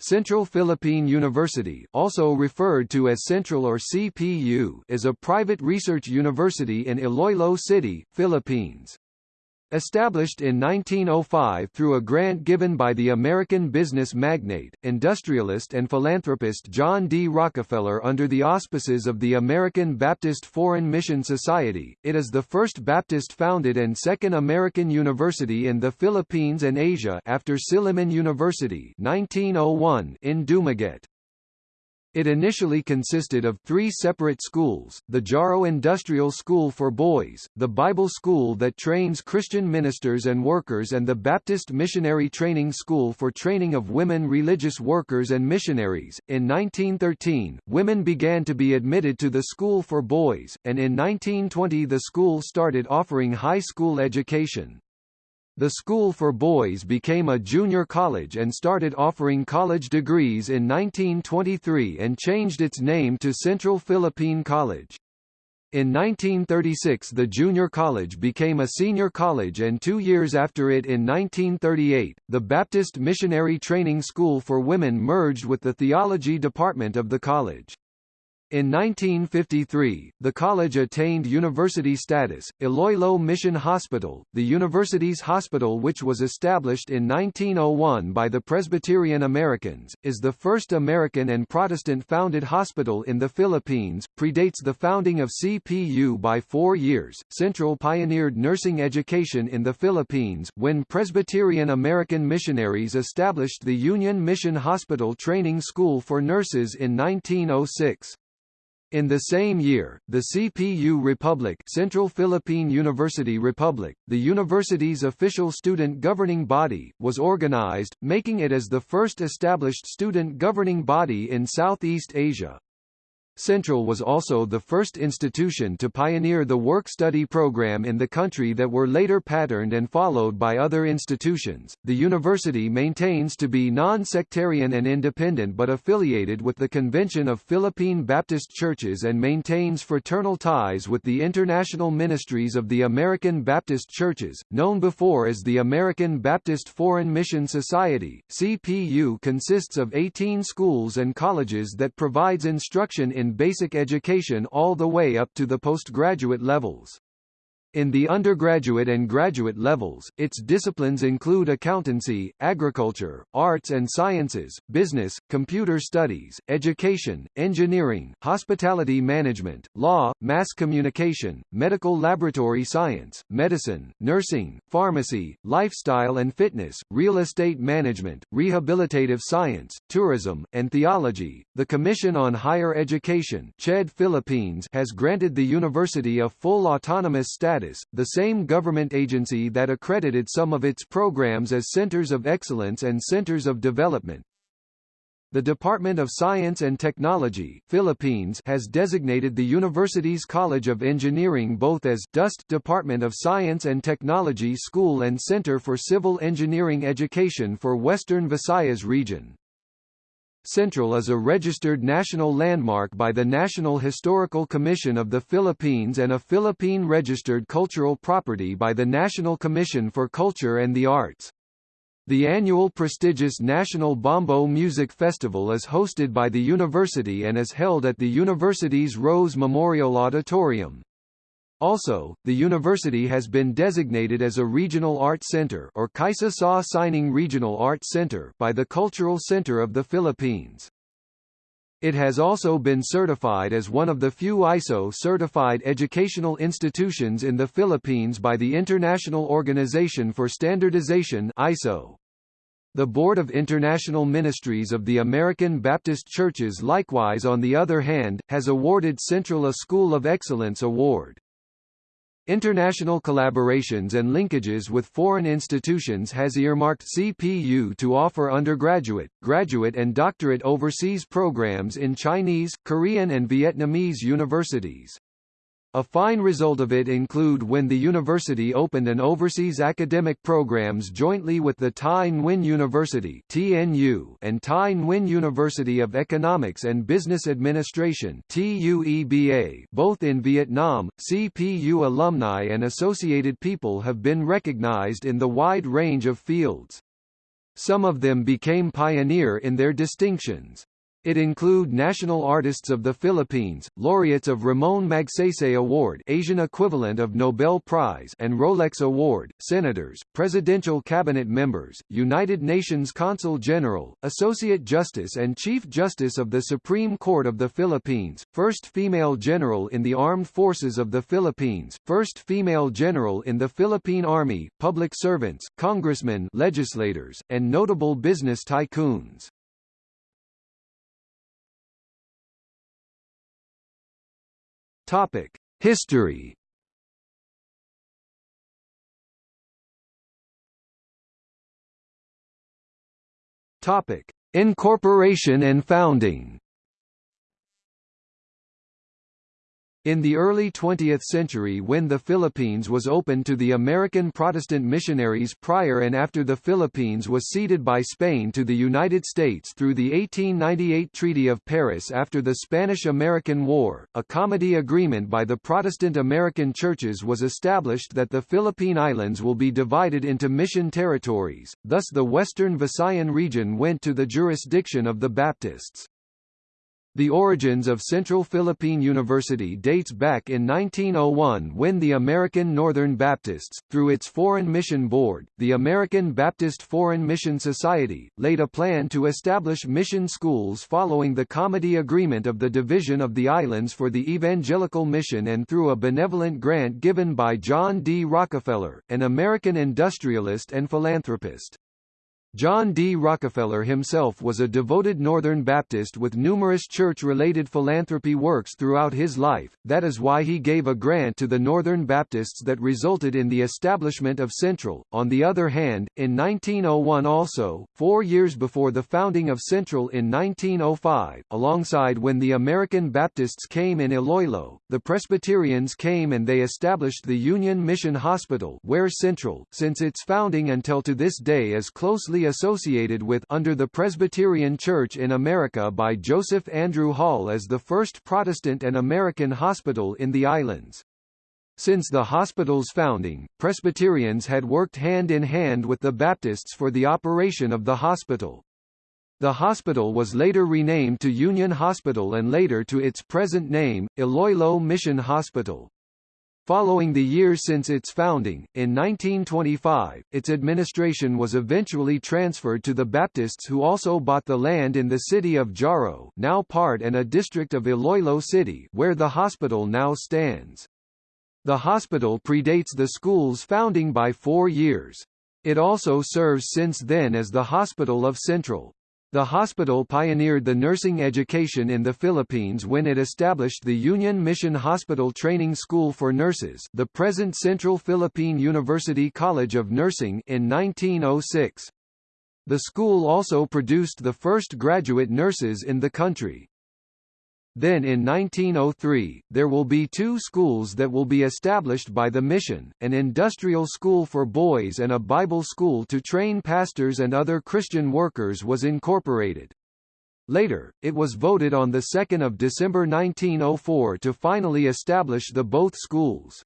Central Philippine University also referred to as Central or CPU is a private research university in Iloilo City, Philippines. Established in 1905 through a grant given by the American business magnate, industrialist and philanthropist John D. Rockefeller under the auspices of the American Baptist Foreign Mission Society, it is the first Baptist-founded and second American university in the Philippines and Asia after Silliman University 1901 in Dumaguete. It initially consisted of three separate schools, the Jaro Industrial School for Boys, the Bible School that trains Christian ministers and workers and the Baptist Missionary Training School for training of women religious workers and missionaries. In 1913, women began to be admitted to the School for Boys, and in 1920 the school started offering high school education. The school for boys became a junior college and started offering college degrees in 1923 and changed its name to Central Philippine College. In 1936 the junior college became a senior college and two years after it in 1938, the Baptist Missionary Training School for Women merged with the theology department of the college. In 1953, the college attained university status. Iloilo Mission Hospital, the university's hospital which was established in 1901 by the Presbyterian Americans, is the first American and Protestant-founded hospital in the Philippines, predates the founding of CPU by four years. Central pioneered nursing education in the Philippines, when Presbyterian American missionaries established the Union Mission Hospital Training School for Nurses in 1906. In the same year, the CPU Republic Central Philippine University Republic, the university's official student governing body, was organized, making it as the first established student governing body in Southeast Asia. Central was also the first institution to pioneer the work-study program in the country that were later patterned and followed by other institutions. The university maintains to be non-sectarian and independent but affiliated with the Convention of Philippine Baptist Churches and maintains fraternal ties with the international ministries of the American Baptist Churches, known before as the American Baptist Foreign Mission Society. CPU consists of 18 schools and colleges that provides instruction in basic education all the way up to the postgraduate levels. In the undergraduate and graduate levels, its disciplines include accountancy, agriculture, arts and sciences, business, computer studies, education, engineering, hospitality management, law, mass communication, medical laboratory science, medicine, nursing, pharmacy, lifestyle and fitness, real estate management, rehabilitative science, tourism, and theology. The Commission on Higher Education CHED Philippines has granted the university a full autonomous status the same government agency that accredited some of its programs as centers of excellence and centers of development. The Department of Science and Technology Philippines has designated the university's College of Engineering both as DOST Department of Science and Technology School and Center for Civil Engineering Education for Western Visayas region. Central is a registered national landmark by the National Historical Commission of the Philippines and a Philippine registered cultural property by the National Commission for Culture and the Arts. The annual prestigious National Bombo Music Festival is hosted by the university and is held at the university's Rose Memorial Auditorium. Also, the university has been designated as a regional art center or Kaisa Sa Sining Regional Art Center by the Cultural Center of the Philippines. It has also been certified as one of the few ISO-certified educational institutions in the Philippines by the International Organization for Standardization ISO. The Board of International Ministries of the American Baptist Churches likewise on the other hand, has awarded Central a School of Excellence Award. International collaborations and linkages with foreign institutions has earmarked CPU to offer undergraduate, graduate and doctorate overseas programs in Chinese, Korean and Vietnamese universities. A fine result of it include when the university opened an overseas academic programs jointly with the Thai Nguyen University (TNU) and Thai Nguyen University of Economics and Business Administration (TUEBA). Both in Vietnam, CPU alumni and associated people have been recognized in the wide range of fields. Some of them became pioneer in their distinctions. It include national artists of the Philippines, laureates of Ramon Magsaysay Award Asian equivalent of Nobel Prize and Rolex Award, senators, presidential cabinet members, United Nations Consul General, Associate Justice and Chief Justice of the Supreme Court of the Philippines, first female general in the Armed Forces of the Philippines, first female general in the Philippine Army, public servants, congressmen legislators, and notable business tycoons. Topic: History. Topic: Incorporation and founding. In the early 20th century when the Philippines was opened to the American Protestant missionaries prior and after the Philippines was ceded by Spain to the United States through the 1898 Treaty of Paris after the Spanish–American War, a comity agreement by the Protestant American churches was established that the Philippine Islands will be divided into mission territories, thus the western Visayan region went to the jurisdiction of the Baptists. The origins of Central Philippine University dates back in 1901 when the American Northern Baptists, through its Foreign Mission Board, the American Baptist Foreign Mission Society, laid a plan to establish mission schools following the Comity Agreement of the Division of the Islands for the Evangelical Mission and through a benevolent grant given by John D. Rockefeller, an American industrialist and philanthropist. John D. Rockefeller himself was a devoted Northern Baptist with numerous church-related philanthropy works throughout his life, that is why he gave a grant to the Northern Baptists that resulted in the establishment of Central. On the other hand, in 1901 also, four years before the founding of Central in 1905, alongside when the American Baptists came in Iloilo, the Presbyterians came and they established the Union Mission Hospital where Central, since its founding until to this day is closely associated with under the Presbyterian Church in America by Joseph Andrew Hall as the first Protestant and American hospital in the islands. Since the hospital's founding, Presbyterians had worked hand in hand with the Baptists for the operation of the hospital. The hospital was later renamed to Union Hospital and later to its present name, Iloilo Mission Hospital. Following the years since its founding, in 1925, its administration was eventually transferred to the Baptists who also bought the land in the city of Jaro now part and a district of Iloilo City where the hospital now stands. The hospital predates the school's founding by four years. It also serves since then as the Hospital of Central. The hospital pioneered the nursing education in the Philippines when it established the Union Mission Hospital Training School for Nurses the present Central Philippine University College of Nursing in 1906. The school also produced the first graduate nurses in the country. Then in 1903, there will be two schools that will be established by the mission, an industrial school for boys and a Bible school to train pastors and other Christian workers was incorporated. Later, it was voted on 2 December 1904 to finally establish the both schools.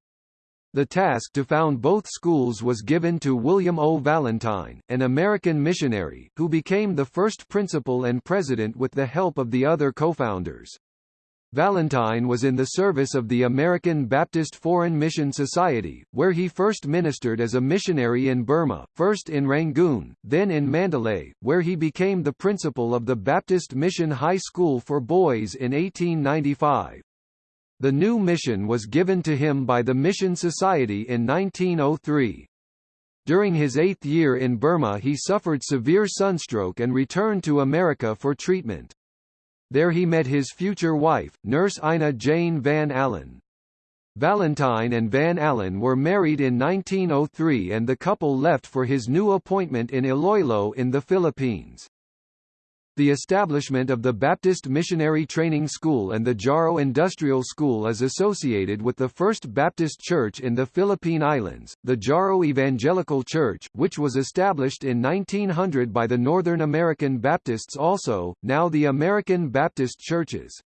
The task to found both schools was given to William O. Valentine, an American missionary, who became the first principal and president with the help of the other co-founders. Valentine was in the service of the American Baptist Foreign Mission Society, where he first ministered as a missionary in Burma, first in Rangoon, then in Mandalay, where he became the principal of the Baptist Mission High School for Boys in 1895. The new mission was given to him by the Mission Society in 1903. During his eighth year in Burma he suffered severe sunstroke and returned to America for treatment. There he met his future wife, nurse Ina Jane Van Allen. Valentine and Van Allen were married in 1903 and the couple left for his new appointment in Iloilo in the Philippines. The establishment of the Baptist Missionary Training School and the Jaro Industrial School is associated with the First Baptist Church in the Philippine Islands, the Jaro Evangelical Church, which was established in 1900 by the Northern American Baptists also, now the American Baptist Churches.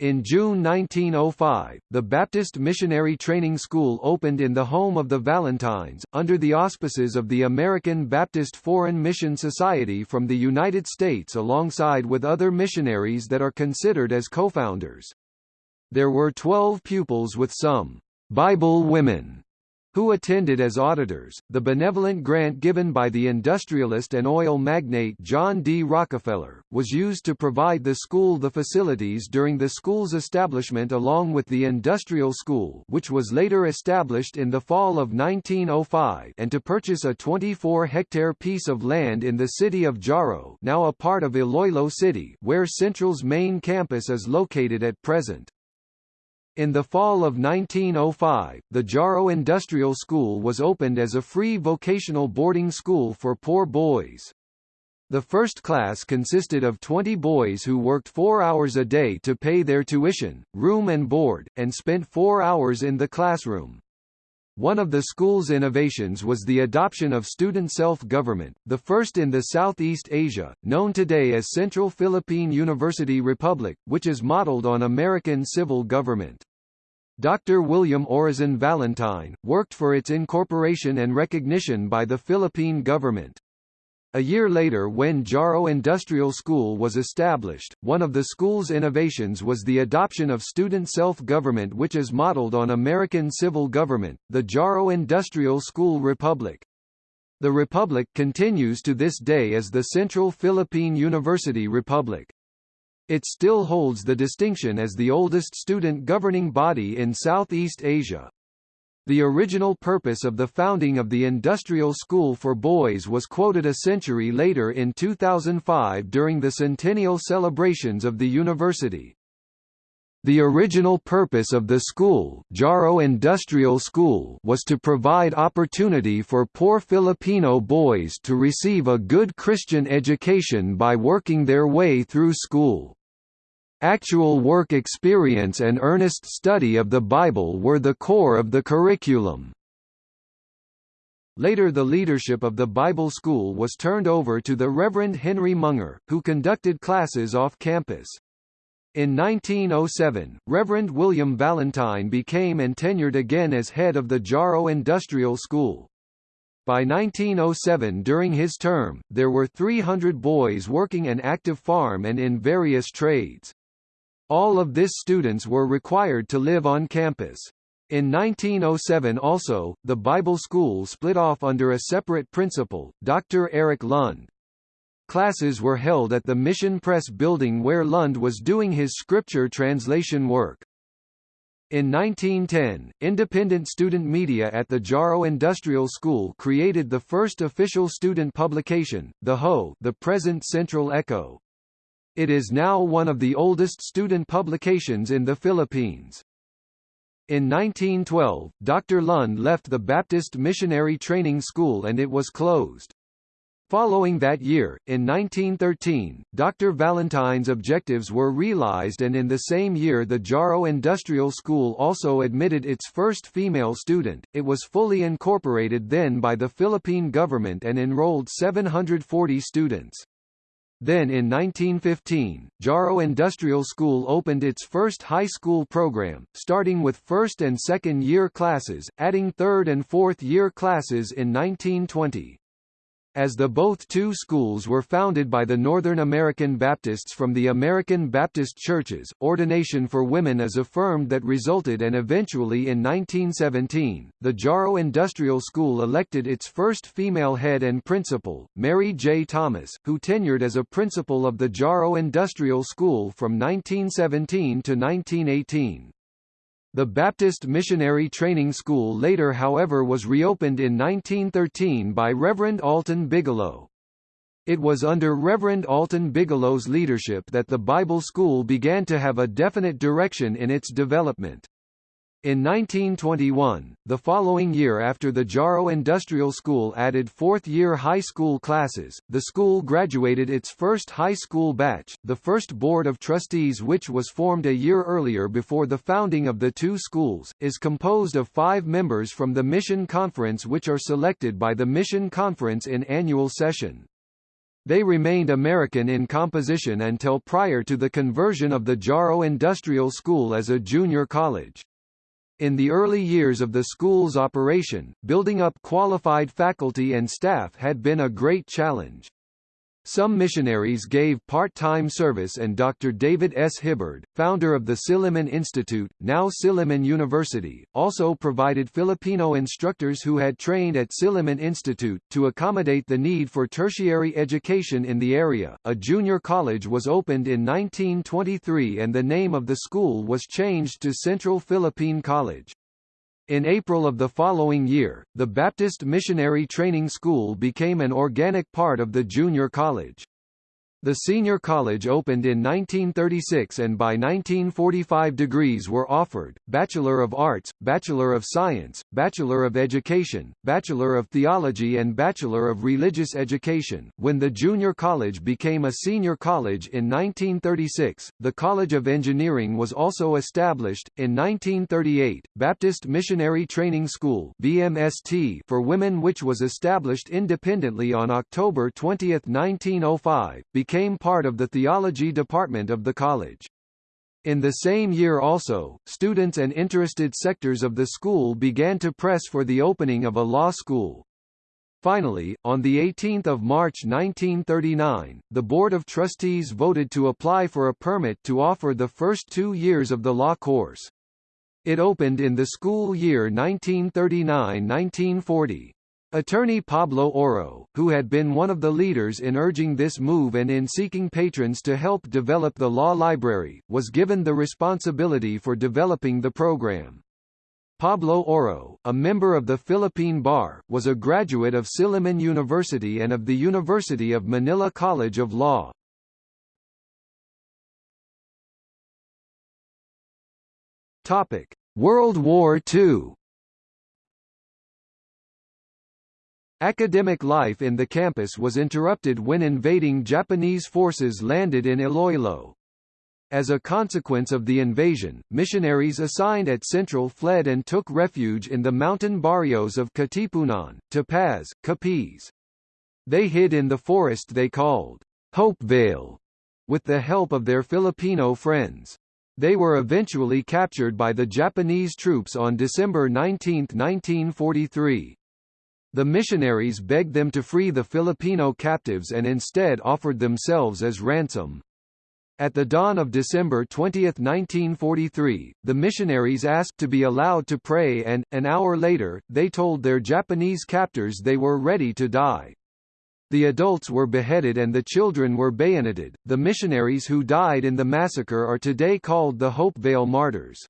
In June 1905, the Baptist Missionary Training School opened in the home of the Valentines, under the auspices of the American Baptist Foreign Mission Society from the United States alongside with other missionaries that are considered as co-founders. There were 12 pupils with some Bible women who attended as auditors. The benevolent grant given by the industrialist and oil magnate John D. Rockefeller, was used to provide the school the facilities during the school's establishment along with the industrial school which was later established in the fall of 1905 and to purchase a 24-hectare piece of land in the city of Jaro now a part of Iloilo City where Central's main campus is located at present. In the fall of 1905, the Jaro Industrial School was opened as a free vocational boarding school for poor boys. The first class consisted of 20 boys who worked four hours a day to pay their tuition, room and board, and spent four hours in the classroom. One of the school's innovations was the adoption of student self-government, the first in the Southeast Asia, known today as Central Philippine University Republic, which is modeled on American civil government. Dr. William Orison Valentine, worked for its incorporation and recognition by the Philippine government. A year later when Jaro Industrial School was established, one of the school's innovations was the adoption of student self-government which is modeled on American civil government, the Jaro Industrial School Republic. The Republic continues to this day as the Central Philippine University Republic. It still holds the distinction as the oldest student governing body in Southeast Asia. The original purpose of the founding of the Industrial School for Boys was quoted a century later in 2005 during the centennial celebrations of the university. The original purpose of the school, Jaro Industrial School was to provide opportunity for poor Filipino boys to receive a good Christian education by working their way through school. Actual work experience and earnest study of the Bible were the core of the curriculum. Later the leadership of the Bible school was turned over to the Reverend Henry Munger, who conducted classes off campus. In 1907, Reverend William Valentine became and tenured again as head of the Jaro Industrial School. By 1907 during his term, there were 300 boys working an active farm and in various trades. All of this students were required to live on campus. In 1907 also, the Bible school split off under a separate principal, Dr. Eric Lund. Classes were held at the Mission Press building where Lund was doing his scripture translation work. In 1910, independent student media at the Jaro Industrial School created the first official student publication, the HO the present Central Echo. It is now one of the oldest student publications in the Philippines. In 1912, Dr. Lund left the Baptist Missionary Training School and it was closed. Following that year, in 1913, Dr. Valentine's objectives were realized and in the same year the Jaro Industrial School also admitted its first female student. It was fully incorporated then by the Philippine government and enrolled 740 students. Then in 1915, Jaro Industrial School opened its first high school program, starting with first and second year classes, adding third and fourth year classes in 1920 as the both two schools were founded by the Northern American Baptists from the American Baptist churches, ordination for women is affirmed that resulted and eventually in 1917, the Jaro Industrial School elected its first female head and principal, Mary J. Thomas, who tenured as a principal of the Jaro Industrial School from 1917 to 1918. The Baptist Missionary Training School later however was reopened in 1913 by Reverend Alton Bigelow. It was under Reverend Alton Bigelow's leadership that the Bible School began to have a definite direction in its development. In 1921, the following year after the Jaro Industrial School added fourth-year high school classes, the school graduated its first high school batch, the first board of trustees which was formed a year earlier before the founding of the two schools, is composed of five members from the Mission Conference which are selected by the Mission Conference in annual session. They remained American in composition until prior to the conversion of the Jaro Industrial School as a junior college. In the early years of the school's operation, building up qualified faculty and staff had been a great challenge. Some missionaries gave part-time service and Dr. David S. Hibbard, founder of the Silliman Institute, now Silliman University, also provided Filipino instructors who had trained at Silliman Institute, to accommodate the need for tertiary education in the area. A junior college was opened in 1923 and the name of the school was changed to Central Philippine College. In April of the following year, the Baptist Missionary Training School became an organic part of the junior college. The senior college opened in 1936 and by 1945 degrees were offered, Bachelor of Arts, Bachelor of Science, Bachelor of Education, Bachelor of Theology and Bachelor of Religious Education. When the junior college became a senior college in 1936, the College of Engineering was also established. In 1938, Baptist Missionary Training School BMST for women which was established independently on October 20, 1905, became part of the theology department of the college. In the same year also, students and interested sectors of the school began to press for the opening of a law school. Finally, on 18 March 1939, the Board of Trustees voted to apply for a permit to offer the first two years of the law course. It opened in the school year 1939–1940. Attorney Pablo Oro, who had been one of the leaders in urging this move and in seeking patrons to help develop the law library, was given the responsibility for developing the program. Pablo Oro, a member of the Philippine Bar, was a graduate of Silliman University and of the University of Manila College of Law. Topic: World War II Academic life in the campus was interrupted when invading Japanese forces landed in Iloilo. As a consequence of the invasion, missionaries assigned at Central fled and took refuge in the mountain barrios of Katipunan, Tapaz, Capiz. They hid in the forest they called Hopevale, with the help of their Filipino friends. They were eventually captured by the Japanese troops on December 19, 1943. The missionaries begged them to free the Filipino captives and instead offered themselves as ransom. At the dawn of December 20, 1943, the missionaries asked to be allowed to pray and, an hour later, they told their Japanese captors they were ready to die. The adults were beheaded and the children were bayoneted. The missionaries who died in the massacre are today called the Hopevale Martyrs.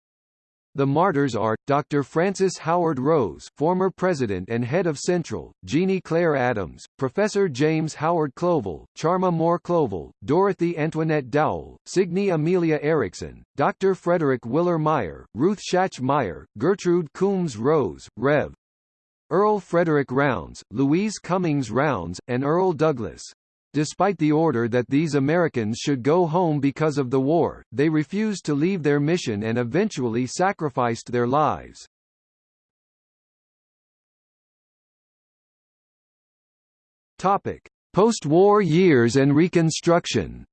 The martyrs are, Dr. Francis Howard Rose former president and head of Central, Jeannie Claire Adams, Professor James Howard Covell, Charma Moore Covell, Dorothy Antoinette Dowell, Signe Amelia Erickson, Dr. Frederick Willer Meyer, Ruth Schatch Meyer, Gertrude Coombs Rose, Rev. Earl Frederick Rounds, Louise Cummings Rounds, and Earl Douglas. Despite the order that these Americans should go home because of the war, they refused to leave their mission and eventually sacrificed their lives. Topic: Post-war years and Reconstruction.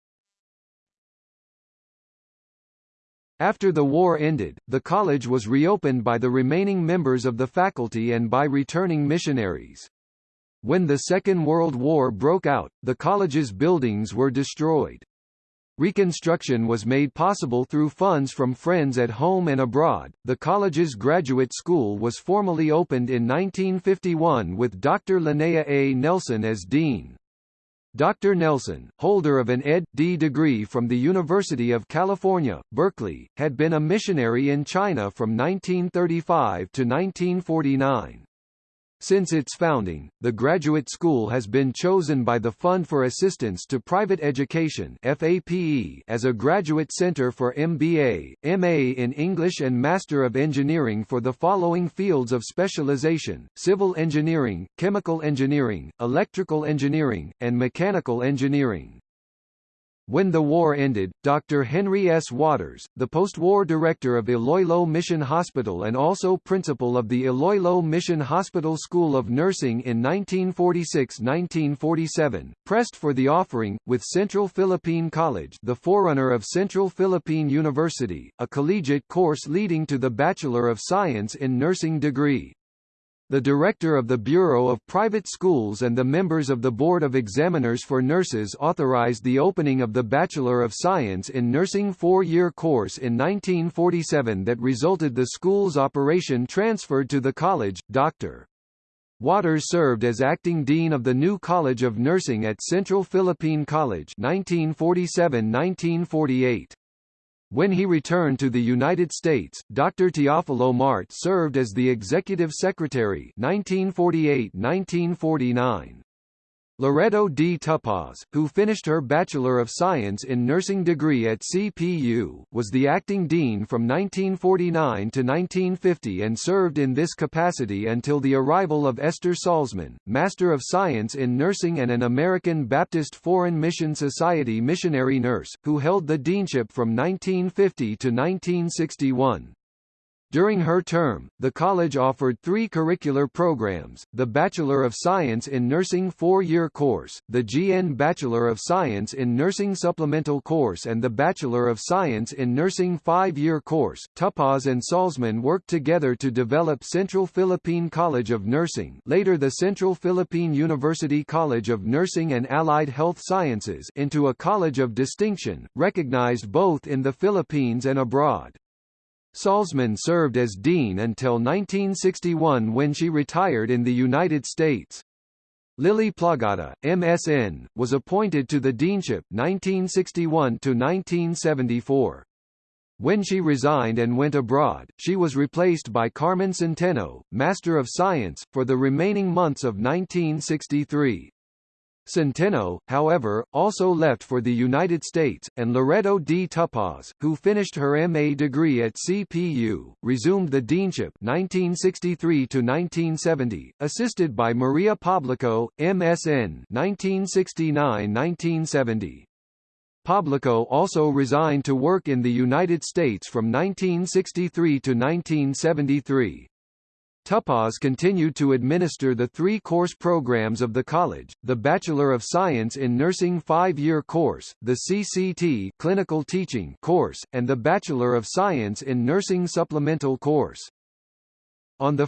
After the war ended, the college was reopened by the remaining members of the faculty and by returning missionaries. When the Second World War broke out, the college's buildings were destroyed. Reconstruction was made possible through funds from friends at home and abroad. The college's graduate school was formally opened in 1951 with Dr. Linnea A. Nelson as dean. Dr. Nelson, holder of an Ed.D. degree from the University of California, Berkeley, had been a missionary in China from 1935 to 1949. Since its founding, the graduate school has been chosen by the Fund for Assistance to Private Education FAPE as a graduate center for MBA, MA in English and Master of Engineering for the following fields of specialization, civil engineering, chemical engineering, electrical engineering, and mechanical engineering. When the war ended, Dr. Henry S. Waters, the post-war director of Iloilo Mission Hospital and also principal of the Iloilo Mission Hospital School of Nursing in 1946-1947, pressed for the offering, with Central Philippine College the forerunner of Central Philippine University, a collegiate course leading to the Bachelor of Science in Nursing degree. The director of the Bureau of Private Schools and the members of the Board of Examiners for Nurses authorized the opening of the Bachelor of Science in Nursing four-year course in 1947 that resulted the school's operation transferred to the college. Dr. Waters served as acting dean of the new College of Nursing at Central Philippine College 1947-1948. When he returned to the United States, Dr. Teofilo Mart served as the executive secretary 1948-1949. Loreto D. Tupaz, who finished her Bachelor of Science in Nursing degree at CPU, was the acting dean from 1949 to 1950 and served in this capacity until the arrival of Esther Salzman, Master of Science in Nursing and an American Baptist Foreign Mission Society missionary nurse, who held the deanship from 1950 to 1961. During her term, the college offered three curricular programs, the Bachelor of Science in Nursing four-year course, the GN Bachelor of Science in Nursing supplemental course and the Bachelor of Science in Nursing five-year course. Tupaz and Salzman worked together to develop Central Philippine College of Nursing later the Central Philippine University College of Nursing and Allied Health Sciences into a college of distinction, recognized both in the Philippines and abroad. Salzman served as dean until 1961 when she retired in the United States. Lily Plagada, MSN, was appointed to the deanship 1961 to 1974. When she resigned and went abroad, she was replaced by Carmen Centeno, Master of Science, for the remaining months of 1963. Centeno, however, also left for the United States, and Loreto D. Tupaz, who finished her MA degree at CPU, resumed the deanship 1963–1970, assisted by Maria Poblico, MSN 1969–1970. Poblico also resigned to work in the United States from 1963 to 1973. Tupaz continued to administer the three course programs of the college, the Bachelor of Science in Nursing five-year course, the CCT clinical teaching course, and the Bachelor of Science in Nursing supplemental course. On 1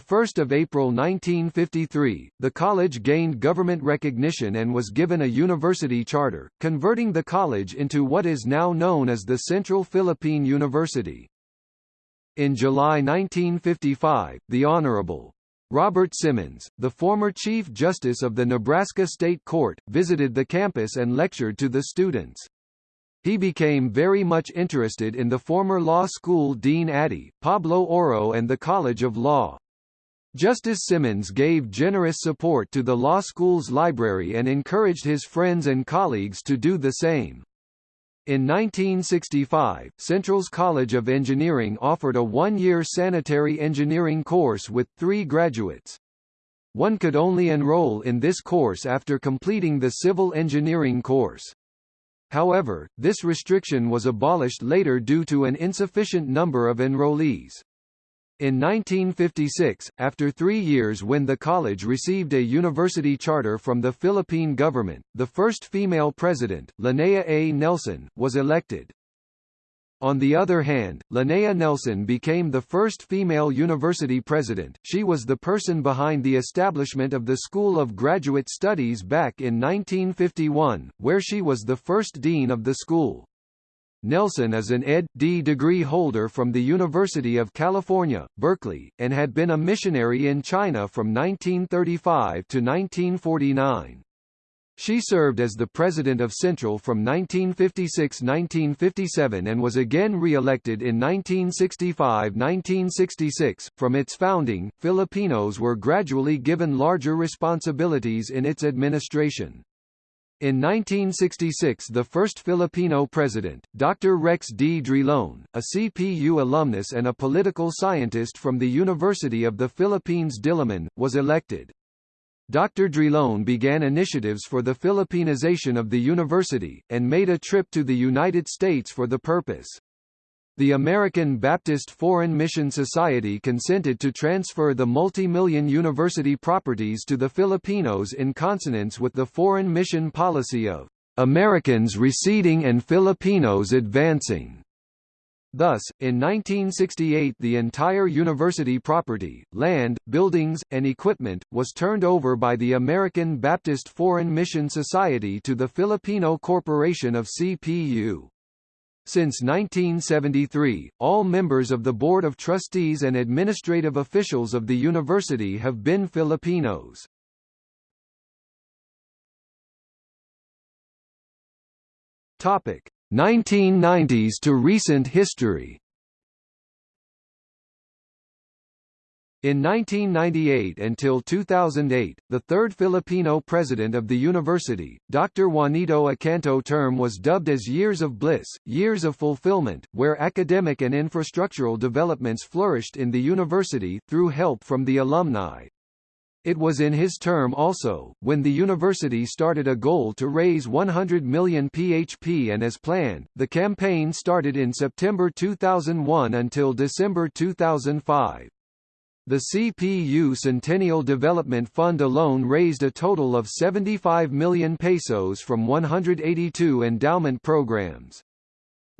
April 1953, the college gained government recognition and was given a university charter, converting the college into what is now known as the Central Philippine University. In July 1955, the Honorable Robert Simmons, the former Chief Justice of the Nebraska State Court, visited the campus and lectured to the students. He became very much interested in the former law school dean Addy, Pablo Oro and the College of Law. Justice Simmons gave generous support to the law school's library and encouraged his friends and colleagues to do the same. In 1965, Central's College of Engineering offered a one-year sanitary engineering course with three graduates. One could only enroll in this course after completing the civil engineering course. However, this restriction was abolished later due to an insufficient number of enrollees. In 1956, after three years when the college received a university charter from the Philippine government, the first female president, Linnea A. Nelson, was elected. On the other hand, Linnea Nelson became the first female university president. She was the person behind the establishment of the School of Graduate Studies back in 1951, where she was the first dean of the school. Nelson is an Ed.D. degree holder from the University of California, Berkeley, and had been a missionary in China from 1935 to 1949. She served as the president of Central from 1956–1957 and was again re-elected in 1965–1966. From its founding, Filipinos were gradually given larger responsibilities in its administration. In 1966 the first Filipino president, Dr. Rex D. Drilon, a CPU alumnus and a political scientist from the University of the Philippines Diliman, was elected. Dr. Drilon began initiatives for the Filipinization of the university, and made a trip to the United States for the purpose. The American Baptist Foreign Mission Society consented to transfer the multi-million university properties to the Filipinos in consonance with the foreign mission policy of Americans receding and Filipinos advancing. Thus, in 1968 the entire university property, land, buildings, and equipment, was turned over by the American Baptist Foreign Mission Society to the Filipino Corporation of CPU. Since 1973, all members of the Board of Trustees and administrative officials of the university have been Filipinos. Topic: 1990s to recent history In 1998 until 2008, the third Filipino president of the university, Dr. Juanito Acanto term was dubbed as Years of Bliss, Years of Fulfillment, where academic and infrastructural developments flourished in the university, through help from the alumni. It was in his term also, when the university started a goal to raise 100 million PHP and as planned, the campaign started in September 2001 until December 2005. The CPU Centennial Development Fund alone raised a total of 75 million pesos from 182 endowment programs.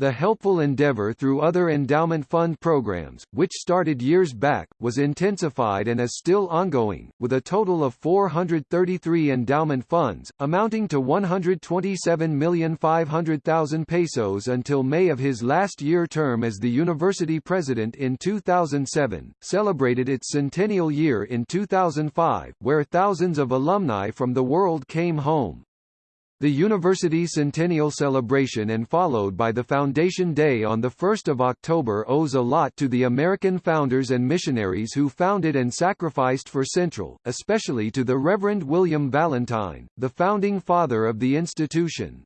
The helpful endeavor through other endowment fund programs, which started years back, was intensified and is still ongoing, with a total of 433 endowment funds, amounting to 127,500,000 pesos until May of his last year term as the university president in 2007, celebrated its centennial year in 2005, where thousands of alumni from the world came home. The university centennial celebration and followed by the Foundation Day on 1 October owes a lot to the American founders and missionaries who founded and sacrificed for Central, especially to the Reverend William Valentine, the founding father of the institution.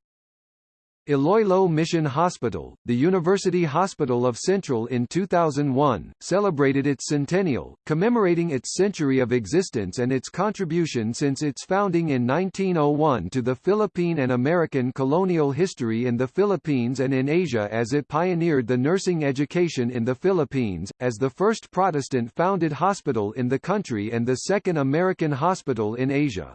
Iloilo Mission Hospital, the University Hospital of Central in 2001, celebrated its centennial, commemorating its century of existence and its contribution since its founding in 1901 to the Philippine and American colonial history in the Philippines and in Asia as it pioneered the nursing education in the Philippines, as the first Protestant-founded hospital in the country and the second American hospital in Asia.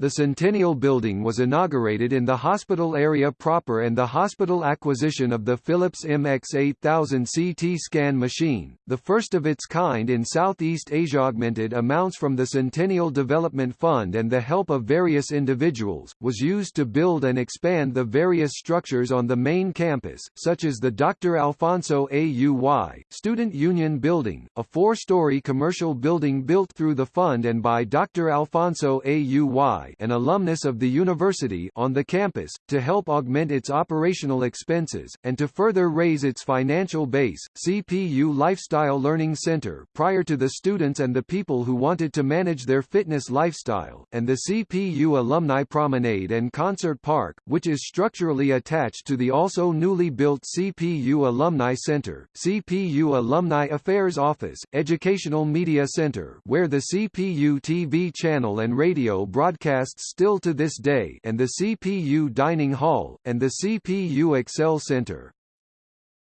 The Centennial Building was inaugurated in the hospital area proper and the hospital acquisition of the Philips MX8000 CT scan machine, the first of its kind in Southeast Asia augmented amounts from the Centennial Development Fund and the help of various individuals, was used to build and expand the various structures on the main campus, such as the Dr. Alfonso AUY, Student Union Building, a four-story commercial building built through the fund and by Dr. Alfonso AUY an alumnus of the university on the campus, to help augment its operational expenses, and to further raise its financial base. CPU Lifestyle Learning Center prior to the students and the people who wanted to manage their fitness lifestyle, and the CPU Alumni Promenade and Concert Park, which is structurally attached to the also newly built CPU Alumni Center, CPU Alumni Affairs Office, Educational Media Center where the CPU TV channel and radio broadcast still to this day and the CPU Dining Hall, and the CPU Excel Center.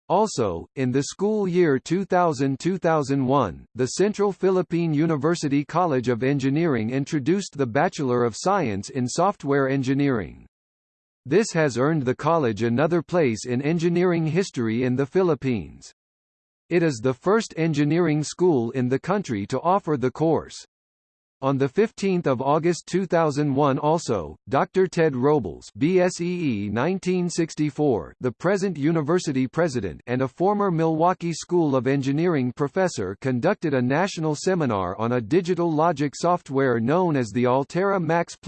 Also, in the school year 2000-2001, the Central Philippine University College of Engineering introduced the Bachelor of Science in Software Engineering. This has earned the college another place in engineering history in the Philippines. It is the first engineering school in the country to offer the course. On 15 August 2001 also, Dr. Ted Robles BSEE 1964, the present university president and a former Milwaukee School of Engineering professor conducted a national seminar on a digital logic software known as the Altera Max++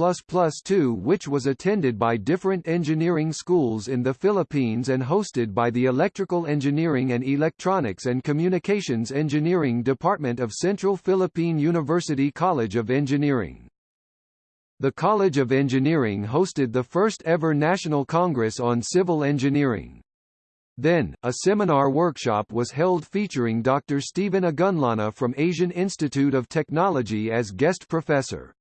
2 which was attended by different engineering schools in the Philippines and hosted by the Electrical Engineering and Electronics and Communications Engineering Department of Central Philippine University College of Engineering. The College of Engineering hosted the first ever National Congress on Civil Engineering. Then, a seminar workshop was held featuring Dr. Stephen Ogunlana from Asian Institute of Technology as guest professor.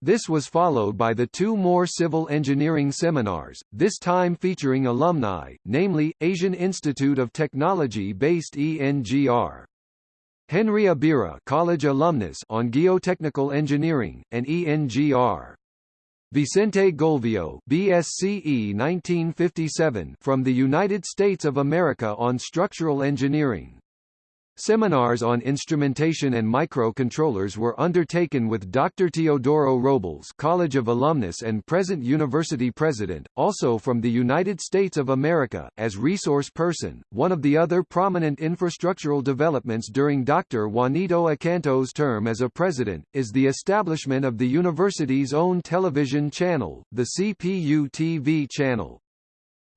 This was followed by the two more civil engineering seminars, this time featuring alumni, namely, Asian Institute of Technology-based ENGR. Henry Abira College alumnus on geotechnical engineering, and ENGR. Vicente Golvio BSCE 1957 from the United States of America on structural engineering. Seminars on instrumentation and microcontrollers were undertaken with Dr. Teodoro Robles College of Alumnus and present university president, also from the United States of America, as resource person. One of the other prominent infrastructural developments during Dr. Juanito Acanto's term as a president, is the establishment of the university's own television channel, the CPU TV channel.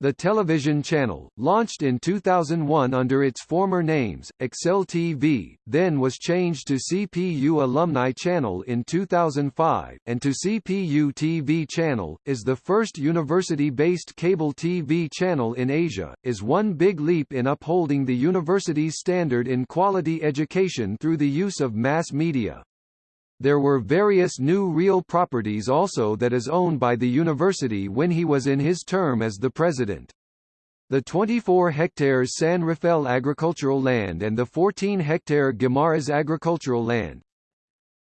The television channel, launched in 2001 under its former names, Excel TV, then was changed to CPU Alumni Channel in 2005, and to CPU TV Channel, is the first university-based cable TV channel in Asia, is one big leap in upholding the university's standard in quality education through the use of mass media. There were various new real properties also that is owned by the university when he was in his term as the president. The 24 hectares San Rafael agricultural land and the 14 hectare Guimaras agricultural land,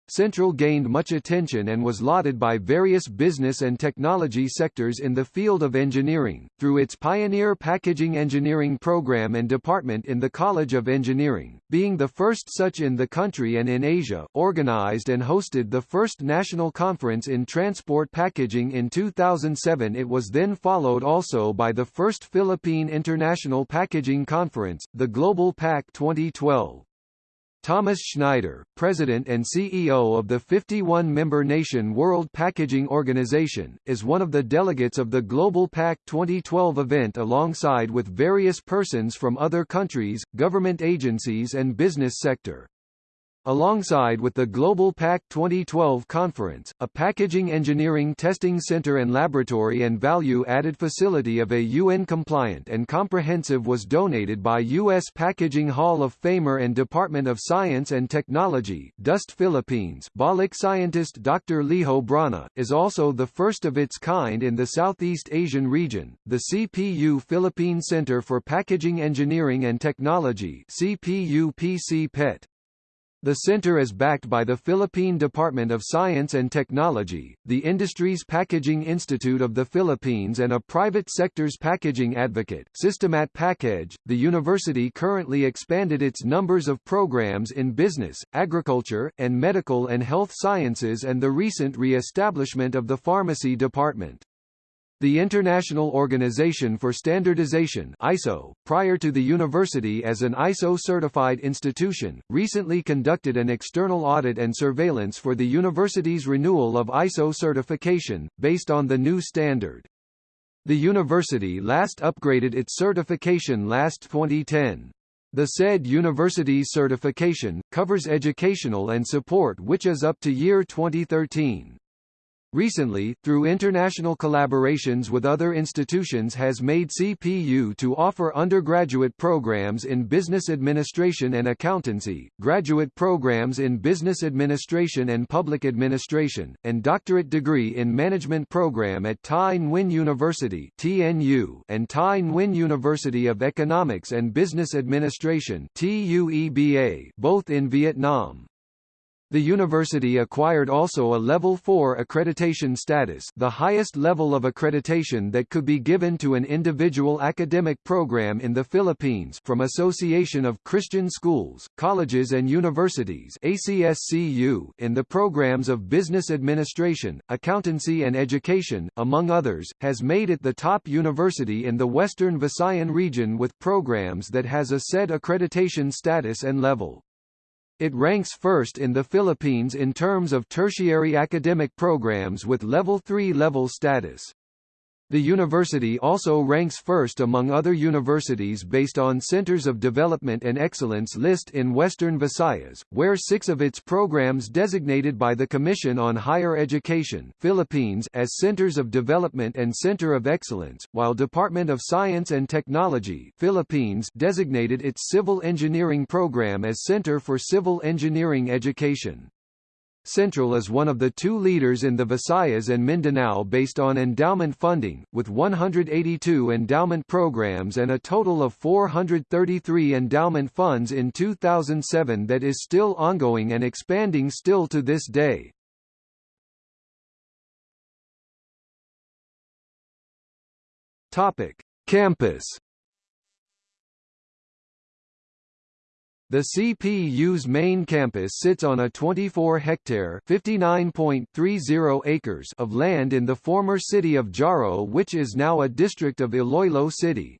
Central gained much attention and was lauded by various business and technology sectors in the field of engineering, through its pioneer packaging engineering program and department in the College of Engineering, being the first such in the country and in Asia, organized and hosted the first national conference in transport packaging in 2007 it was then followed also by the first Philippine International Packaging Conference, the Global Pack 2012. Thomas Schneider, President and CEO of the 51-member nation World Packaging Organization, is one of the delegates of the Global Pack 2012 event alongside with various persons from other countries, government agencies and business sector. Alongside with the Global PAC 2012 conference, a packaging engineering testing center and laboratory and value-added facility of a UN-compliant and comprehensive was donated by U.S. Packaging Hall of Famer and Department of Science and Technology DOST Philippines Balik scientist Dr. Liho Brana, is also the first of its kind in the Southeast Asian region. The CPU Philippine Center for Packaging Engineering and Technology CPU-PC PET the center is backed by the Philippine Department of Science and Technology, the Industries Packaging Institute of the Philippines and a private sector's packaging advocate, Systemat Package. The university currently expanded its numbers of programs in business, agriculture, and medical and health sciences and the recent re-establishment of the pharmacy department. The International Organization for Standardization ISO, prior to the university as an ISO-certified institution, recently conducted an external audit and surveillance for the university's renewal of ISO certification, based on the new standard. The university last upgraded its certification last 2010. The said university's certification, covers educational and support which is up to year 2013. Recently, through international collaborations with other institutions has made CPU to offer undergraduate programs in business administration and accountancy, graduate programs in business administration and public administration, and doctorate degree in management program at Thai Nguyen University TNU and Thai Nguyen University of Economics and Business Administration TUEBA, both in Vietnam. The university acquired also a Level 4 accreditation status the highest level of accreditation that could be given to an individual academic program in the Philippines from Association of Christian Schools, Colleges and Universities ACSCU in the programs of business administration, accountancy and education, among others, has made it the top university in the Western Visayan region with programs that has a said accreditation status and level. It ranks first in the Philippines in terms of tertiary academic programs with Level 3 level status. The university also ranks first among other universities based on Centers of Development and Excellence list in Western Visayas, where six of its programs designated by the Commission on Higher Education Philippines as Centers of Development and Center of Excellence, while Department of Science and Technology Philippines designated its Civil Engineering program as Center for Civil Engineering Education. Central is one of the two leaders in the Visayas and Mindanao based on endowment funding, with 182 endowment programs and a total of 433 endowment funds in 2007 that is still ongoing and expanding still to this day. Topic: Campus The CPU's main campus sits on a 24-hectare (59.30 acres) of land in the former city of Jaro which is now a district of Iloilo City.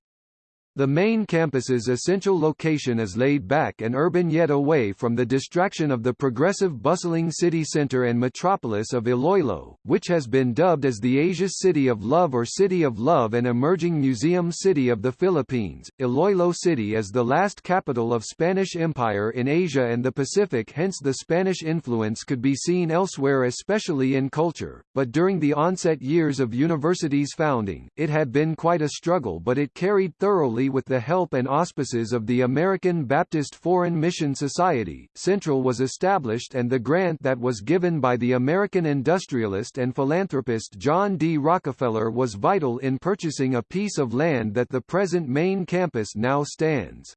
The main campus's essential location is laid back and urban yet away from the distraction of the progressive bustling city center and metropolis of Iloilo, which has been dubbed as the Asia's City of Love or City of Love and emerging museum city of the Philippines. Iloilo City is the last capital of Spanish Empire in Asia and the Pacific hence the Spanish influence could be seen elsewhere especially in culture, but during the onset years of university's founding, it had been quite a struggle but it carried thoroughly with the help and auspices of the American Baptist Foreign Mission Society, Central was established and the grant that was given by the American industrialist and philanthropist John D. Rockefeller was vital in purchasing a piece of land that the present main campus now stands.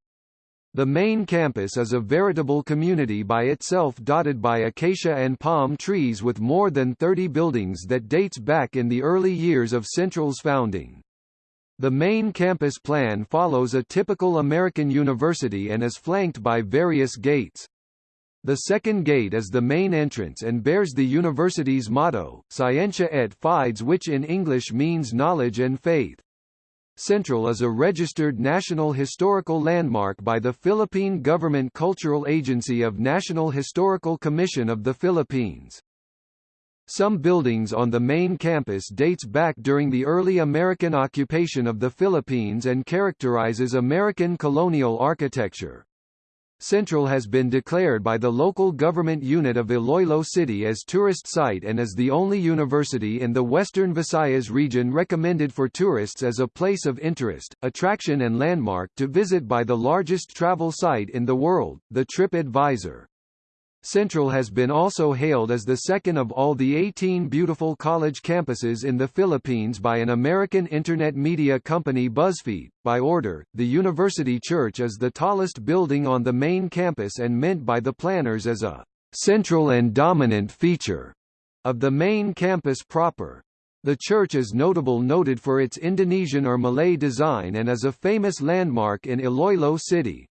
The main campus is a veritable community by itself dotted by acacia and palm trees with more than 30 buildings that dates back in the early years of Central's founding. The main campus plan follows a typical American university and is flanked by various gates. The second gate is the main entrance and bears the university's motto, Scientia et Fides which in English means knowledge and faith. Central is a registered National Historical Landmark by the Philippine Government Cultural Agency of National Historical Commission of the Philippines. Some buildings on the main campus dates back during the early American occupation of the Philippines and characterizes American colonial architecture. Central has been declared by the local government unit of Iloilo City as tourist site and is the only university in the western Visayas region recommended for tourists as a place of interest, attraction and landmark to visit by the largest travel site in the world, the Trip Advisor. Central has been also hailed as the second of all the 18 beautiful college campuses in the Philippines by an American internet media company BuzzFeed. By order, the University Church is the tallest building on the main campus and meant by the planners as a central and dominant feature of the main campus proper. The church is notable noted for its Indonesian or Malay design and is a famous landmark in Iloilo City.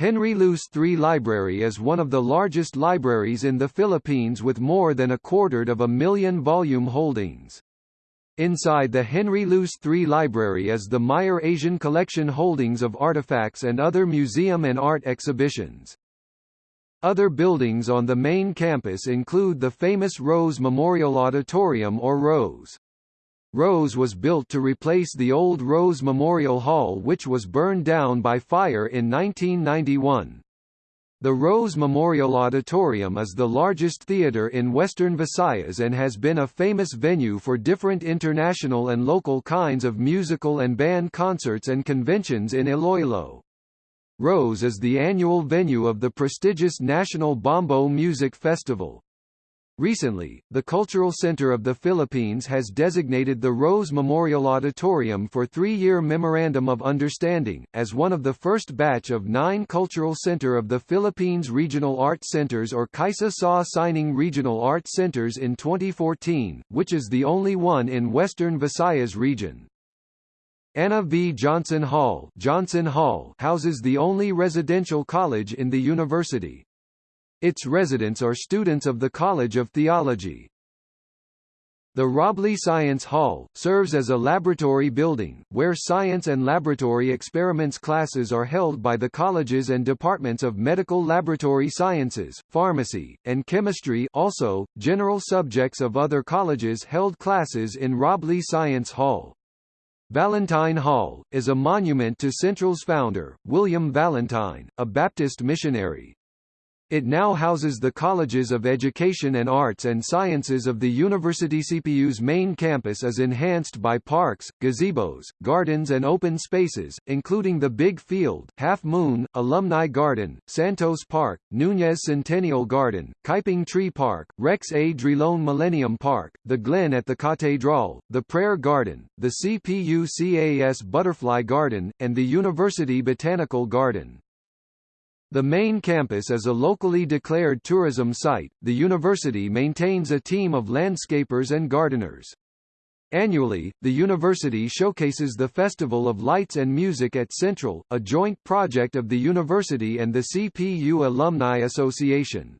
Henry Luce III Library is one of the largest libraries in the Philippines with more than a quarter of a million volume holdings. Inside the Henry Luce III Library is the Meyer Asian Collection holdings of artifacts and other museum and art exhibitions. Other buildings on the main campus include the famous Rose Memorial Auditorium or Rose. Rose was built to replace the old Rose Memorial Hall which was burned down by fire in 1991. The Rose Memorial Auditorium is the largest theater in western Visayas and has been a famous venue for different international and local kinds of musical and band concerts and conventions in Iloilo. Rose is the annual venue of the prestigious National Bombo Music Festival. Recently, the Cultural Center of the Philippines has designated the Rose Memorial Auditorium for three-year Memorandum of Understanding, as one of the first batch of nine Cultural Center of the Philippines Regional Art Centers or KAISA SA Sining Regional Art Centers in 2014, which is the only one in Western Visayas region. Anna V. Johnson Hall, Johnson Hall houses the only residential college in the university. Its residents are students of the College of Theology. The Robley Science Hall, serves as a laboratory building, where science and laboratory experiments classes are held by the colleges and departments of medical laboratory sciences, pharmacy, and chemistry also, general subjects of other colleges held classes in Robley Science Hall. Valentine Hall, is a monument to Central's founder, William Valentine, a Baptist missionary. It now houses the Colleges of Education and Arts and Sciences of the University CPU's main campus is enhanced by parks, gazebos, gardens and open spaces, including the Big Field, Half Moon, Alumni Garden, Santos Park, Nunez Centennial Garden, Kaiping Tree Park, Rex A. Drilon Millennium Park, the Glen at the Catedral, the Prayer Garden, the CPU CAS Butterfly Garden, and the University Botanical Garden. The main campus is a locally declared tourism site. The university maintains a team of landscapers and gardeners. Annually, the university showcases the Festival of Lights and Music at Central, a joint project of the university and the CPU Alumni Association.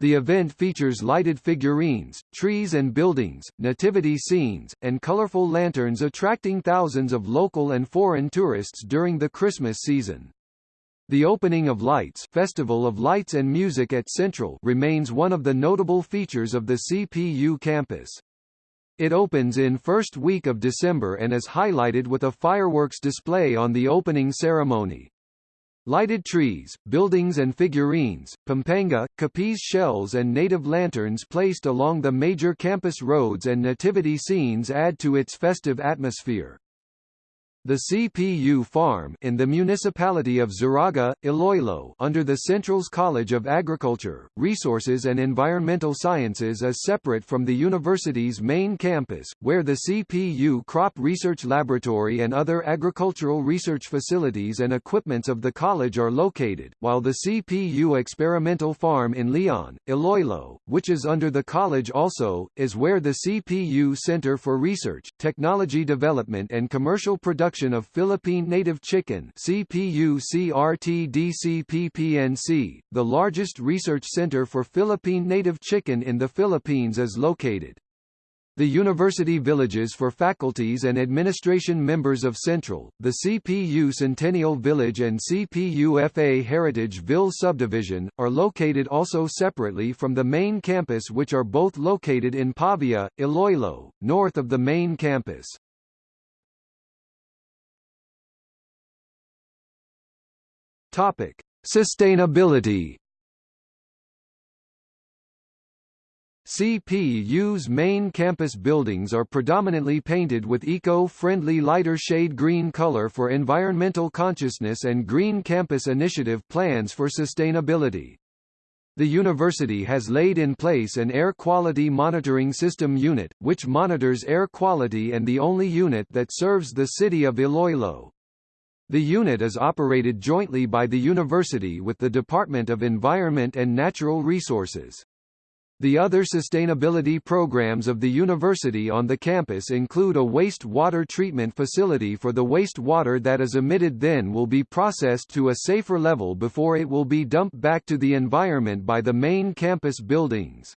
The event features lighted figurines, trees and buildings, nativity scenes, and colorful lanterns attracting thousands of local and foreign tourists during the Christmas season. The opening of Lights Festival of Lights and Music at Central remains one of the notable features of the CPU campus. It opens in first week of December and is highlighted with a fireworks display on the opening ceremony. Lighted trees, buildings and figurines, Pampanga, Capiz shells and native lanterns placed along the major campus roads and nativity scenes add to its festive atmosphere. The CPU farm in the municipality of Zarraga, Iloilo under the Central's College of Agriculture, Resources and Environmental Sciences is separate from the university's main campus, where the CPU Crop Research Laboratory and other agricultural research facilities and equipments of the college are located, while the CPU Experimental Farm in Leon, Iloilo, which is under the college also, is where the CPU Center for Research, Technology Development and Commercial Production production of Philippine native chicken the largest research center for Philippine native chicken in the Philippines is located. The university villages for faculties and administration members of Central, the CPU Centennial Village and CPUFA Heritage Ville subdivision, are located also separately from the main campus which are both located in Pavia, Iloilo, north of the main campus. Topic: Sustainability. CPU's main campus buildings are predominantly painted with eco-friendly lighter shade green color for environmental consciousness and Green Campus Initiative plans for sustainability. The university has laid in place an air quality monitoring system unit, which monitors air quality and the only unit that serves the city of Iloilo. The unit is operated jointly by the university with the Department of Environment and Natural Resources. The other sustainability programs of the university on the campus include a waste water treatment facility for the waste water that is emitted then will be processed to a safer level before it will be dumped back to the environment by the main campus buildings.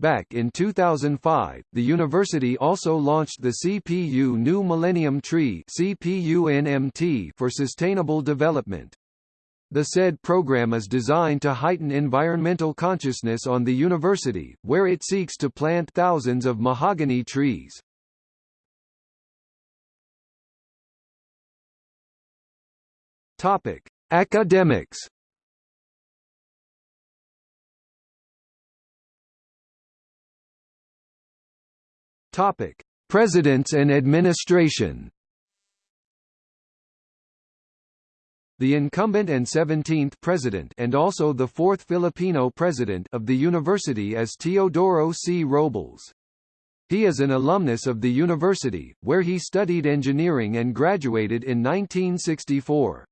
Back in 2005, the university also launched the CPU New Millennium Tree for sustainable development. The said program is designed to heighten environmental consciousness on the university, where it seeks to plant thousands of mahogany trees. Topic: Academics Topic: Presidents and administration. The incumbent and 17th president and also the fourth Filipino president of the university is Teodoro C. Robles. He is an alumnus of the university, where he studied engineering and graduated in 1964.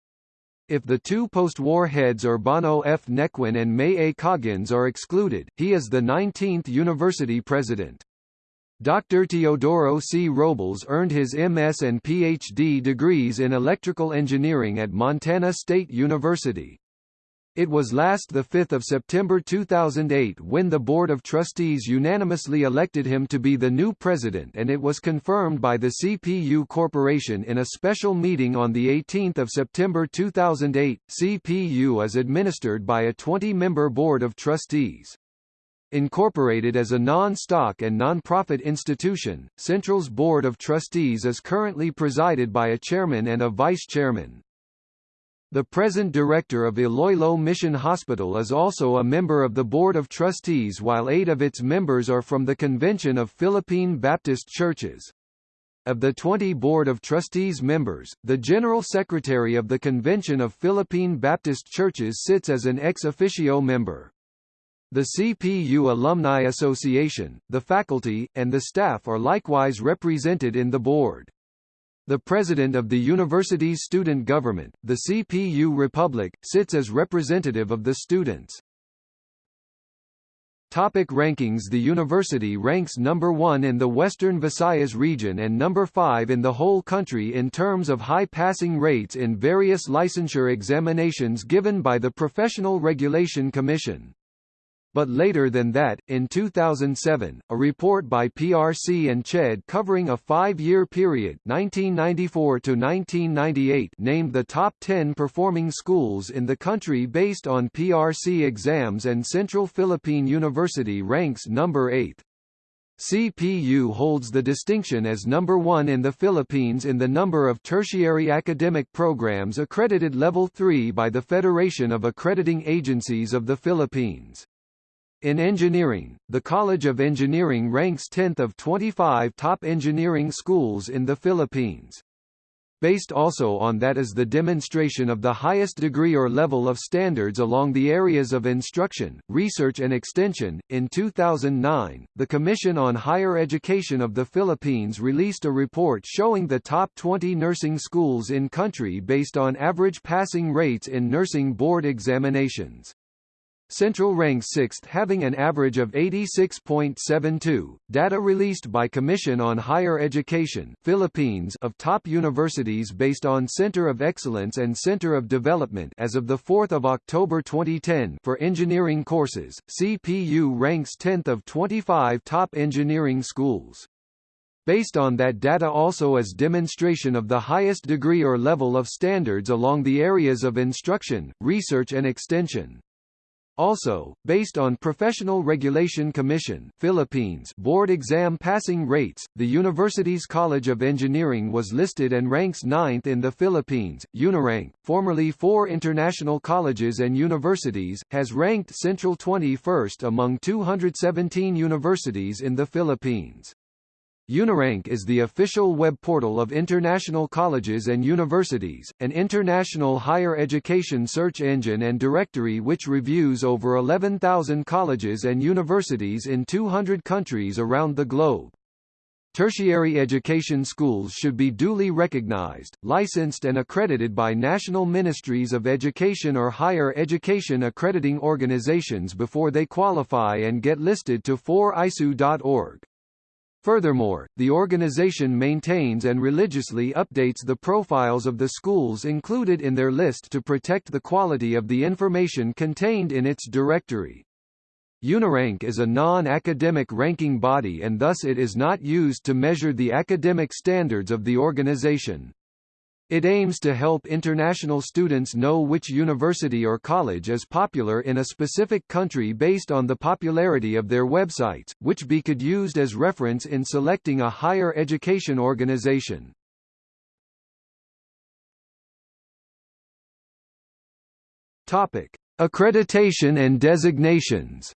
If the two post-war heads Urbano F. Nequin and May A. Coggins are excluded, he is the 19th university president. Dr. Teodoro C. Robles earned his MS and PhD degrees in electrical engineering at Montana State University. It was last 5 September 2008 when the Board of Trustees unanimously elected him to be the new president and it was confirmed by the CPU Corporation in a special meeting on 18 September 2008. CPU is administered by a 20-member Board of Trustees. Incorporated as a non-stock and non-profit institution, Central's Board of Trustees is currently presided by a chairman and a vice-chairman. The present director of Iloilo Mission Hospital is also a member of the Board of Trustees while eight of its members are from the Convention of Philippine Baptist Churches. Of the 20 Board of Trustees members, the General Secretary of the Convention of Philippine Baptist Churches sits as an ex officio member. The CPU Alumni Association, the faculty, and the staff are likewise represented in the board. The president of the university's student government, the CPU Republic, sits as representative of the students. Topic rankings The university ranks number 1 in the Western Visayas region and number 5 in the whole country in terms of high passing rates in various licensure examinations given by the Professional Regulation Commission. But later than that, in 2007, a report by PRC and CHED covering a five-year period 1994 to 1998 named the top 10 performing schools in the country based on PRC exams and Central Philippine University ranks number 8. CPU holds the distinction as number one in the Philippines in the number of tertiary academic programs accredited Level 3 by the Federation of Accrediting Agencies of the Philippines. In engineering, the College of Engineering ranks 10th of 25 top engineering schools in the Philippines. Based also on that is the demonstration of the highest degree or level of standards along the areas of instruction, research and extension. In 2009, the Commission on Higher Education of the Philippines released a report showing the top 20 nursing schools in country based on average passing rates in nursing board examinations. Central ranks 6th having an average of 86.72. Data released by Commission on Higher Education Philippines of top universities based on Center of Excellence and Center of Development as of the 4th of October 2010 for engineering courses. CPU ranks 10th of 25 top engineering schools. Based on that data also as demonstration of the highest degree or level of standards along the areas of instruction, research and extension. Also, based on Professional Regulation Commission Philippines board exam passing rates, the university's College of Engineering was listed and ranks 9th in the Philippines. Unirank, formerly four international colleges and universities, has ranked Central 21st among 217 universities in the Philippines. Unirank is the official web portal of international colleges and universities, an international higher education search engine and directory which reviews over 11,000 colleges and universities in 200 countries around the globe. Tertiary education schools should be duly recognized, licensed and accredited by national ministries of education or higher education accrediting organizations before they qualify and get listed to 4icu.org. Furthermore, the organization maintains and religiously updates the profiles of the schools included in their list to protect the quality of the information contained in its directory. Unirank is a non-academic ranking body and thus it is not used to measure the academic standards of the organization. It aims to help international students know which university or college is popular in a specific country based on the popularity of their websites, which be could used as reference in selecting a higher education organization. Topic: Accreditation and designations.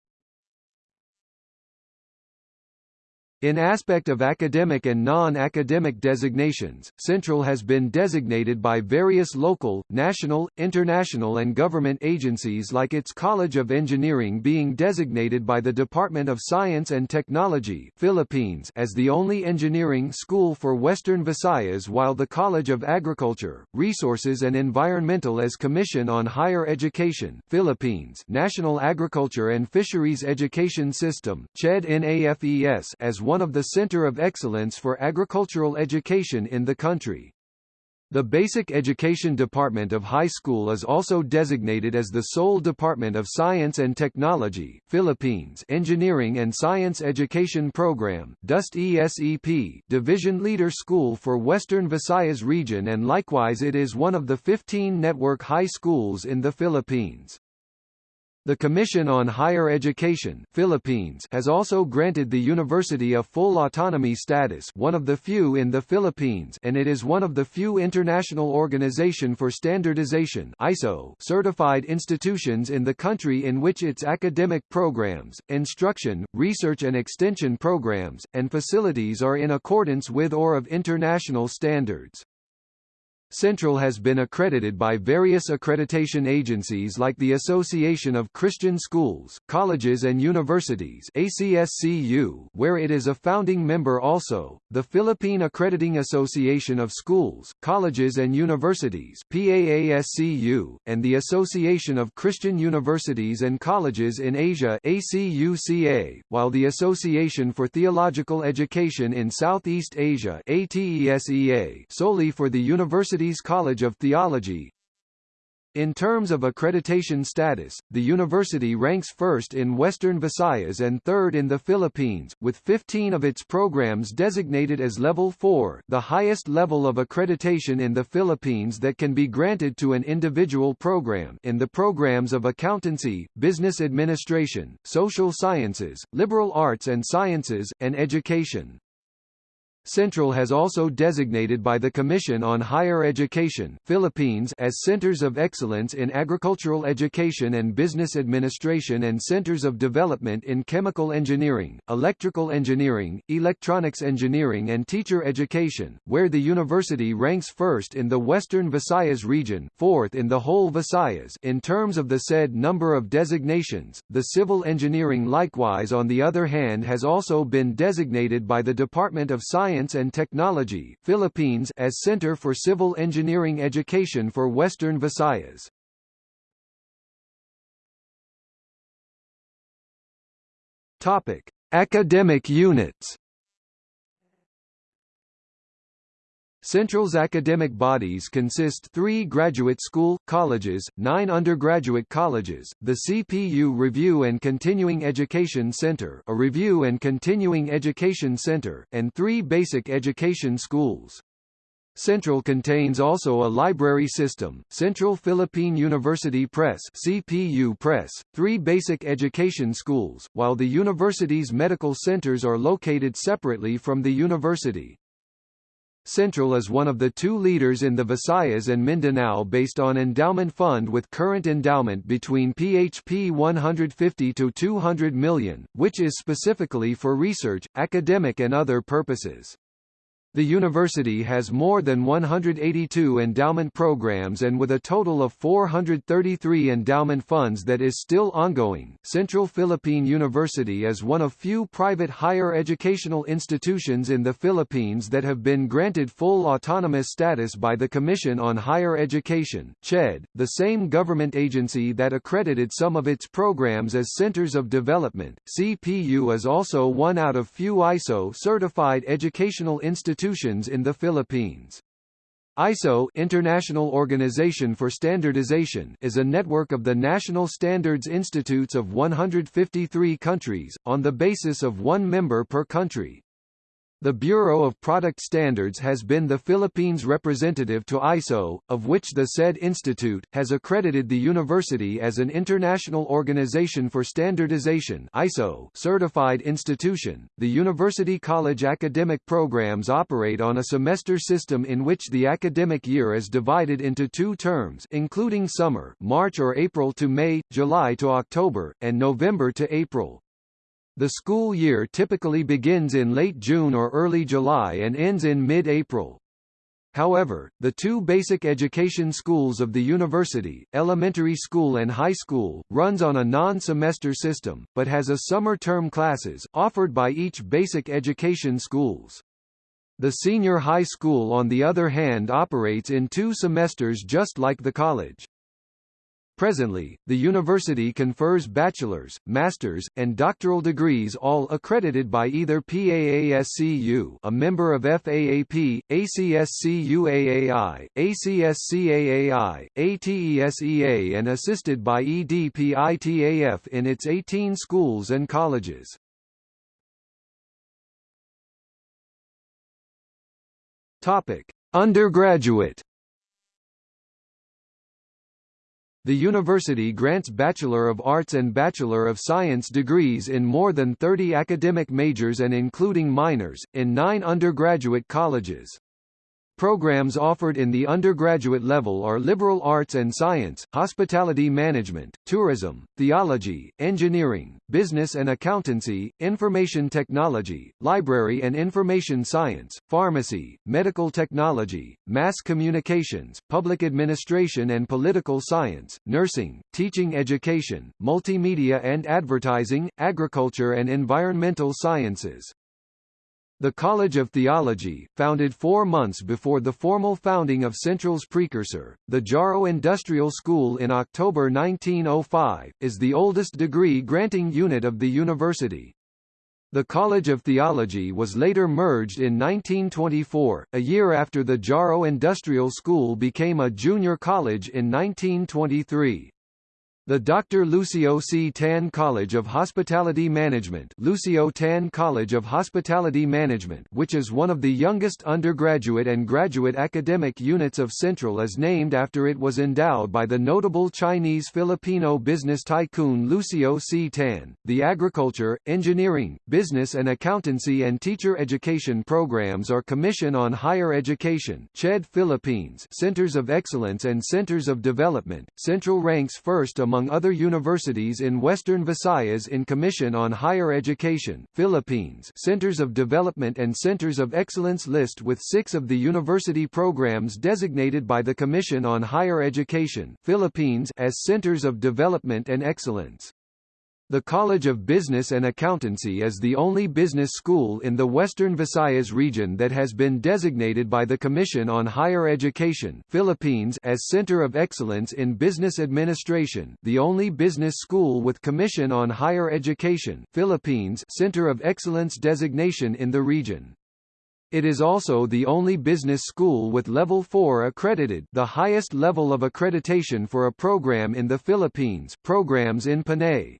In aspect of academic and non-academic designations, Central has been designated by various local, national, international and government agencies like its College of Engineering being designated by the Department of Science and Technology Philippines as the only engineering school for Western Visayas while the College of Agriculture, Resources and Environmental as Commission on Higher Education Philippines National Agriculture and Fisheries Education System CHED NAFES as one of the Center of Excellence for Agricultural Education in the country. The Basic Education Department of High School is also designated as the sole Department of Science and Technology Philippines Engineering and Science Education Program DOST ESEP Division Leader School for Western Visayas region and likewise it is one of the 15 network high schools in the Philippines. The Commission on Higher Education Philippines has also granted the university a full autonomy status one of the few in the Philippines and it is one of the few International Organization for Standardization ISO certified institutions in the country in which its academic programs, instruction, research and extension programs, and facilities are in accordance with or of international standards. Central has been accredited by various accreditation agencies like the Association of Christian Schools, Colleges and Universities ACSCU, where it is a founding member also, the Philippine Accrediting Association of Schools, Colleges and Universities PAASCU, and the Association of Christian Universities and Colleges in Asia ACUCA, while the Association for Theological Education in Southeast Asia ATESEA solely for the University College of Theology. In terms of accreditation status, the university ranks first in Western Visayas and third in the Philippines, with 15 of its programs designated as Level 4 the highest level of accreditation in the Philippines that can be granted to an individual program in the programs of accountancy, business administration, social sciences, liberal arts and sciences, and education. Central has also designated by the Commission on Higher Education Philippines as Centers of Excellence in Agricultural Education and Business Administration and Centers of Development in Chemical Engineering, Electrical Engineering, Electronics Engineering and Teacher Education, where the university ranks first in the Western Visayas region fourth in the whole Visayas in terms of the said number of designations. The civil engineering likewise on the other hand has also been designated by the Department of Science Science and Technology, Philippines as Center for Civil Engineering Education for Western Visayas. Topic: Academic units. Central's academic bodies consist three graduate school, colleges, nine undergraduate colleges, the CPU Review and Continuing Education Center a Review and Continuing Education Center, and three basic education schools. Central contains also a library system, Central Philippine University Press CPU Press, three basic education schools, while the university's medical centers are located separately from the university. Central is one of the two leaders in the Visayas and Mindanao based on endowment fund with current endowment between PHP 150 to 200 million, which is specifically for research, academic and other purposes. The university has more than 182 endowment programs and with a total of 433 endowment funds that is still ongoing. Central Philippine University is one of few private higher educational institutions in the Philippines that have been granted full autonomous status by the Commission on Higher Education, CHED, the same government agency that accredited some of its programs as centers of development. CPU is also one out of few ISO certified educational institutions institutions in the Philippines. ISO International Organization for Standardization is a network of the national standards institutes of 153 countries, on the basis of one member per country. The Bureau of Product Standards has been the Philippines' representative to ISO, of which the said institute, has accredited the university as an International Organization for Standardization ISO certified institution. The University College academic programs operate on a semester system in which the academic year is divided into two terms including summer March or April to May, July to October, and November to April. The school year typically begins in late June or early July and ends in mid-April. However, the two basic education schools of the university, elementary school and high school, runs on a non-semester system, but has a summer term classes, offered by each basic education schools. The senior high school on the other hand operates in two semesters just like the college. Presently, the university confers bachelor's, master's, and doctoral degrees all accredited by either PAASCU a member of FAAP, ACSCUAAI, ACSCAAI, ATESEA and assisted by EDPITAF in its 18 schools and colleges. Topic: Undergraduate The university grants Bachelor of Arts and Bachelor of Science degrees in more than 30 academic majors and including minors, in nine undergraduate colleges. Programs offered in the undergraduate level are liberal arts and science, hospitality management, tourism, theology, engineering, business and accountancy, information technology, library and information science, pharmacy, medical technology, mass communications, public administration and political science, nursing, teaching education, multimedia and advertising, agriculture and environmental sciences. The College of Theology, founded four months before the formal founding of Central's precursor, the Jaro Industrial School in October 1905, is the oldest degree-granting unit of the university. The College of Theology was later merged in 1924, a year after the Jaro Industrial School became a junior college in 1923. The Dr. Lucio C. Tan College of Hospitality Management Lucio Tan College of Hospitality Management which is one of the youngest undergraduate and graduate academic units of Central is named after it was endowed by the notable Chinese-Filipino business tycoon Lucio C. Tan. The agriculture, engineering, business and accountancy and teacher education programs are Commission on Higher Education CHED Philippines Centers of Excellence and Centers of Development. Central ranks first among among other universities in Western Visayas in Commission on Higher Education, Philippines Centers of Development and Centers of Excellence list with six of the university programs designated by the Commission on Higher Education, Philippines as Centers of Development and Excellence. The College of Business and Accountancy is the only business school in the Western Visayas region that has been designated by the Commission on Higher Education Philippines as Center of Excellence in Business Administration the only business school with Commission on Higher Education Philippines Center of Excellence designation in the region. It is also the only business school with Level 4 accredited the highest level of accreditation for a program in the Philippines programs in Panay.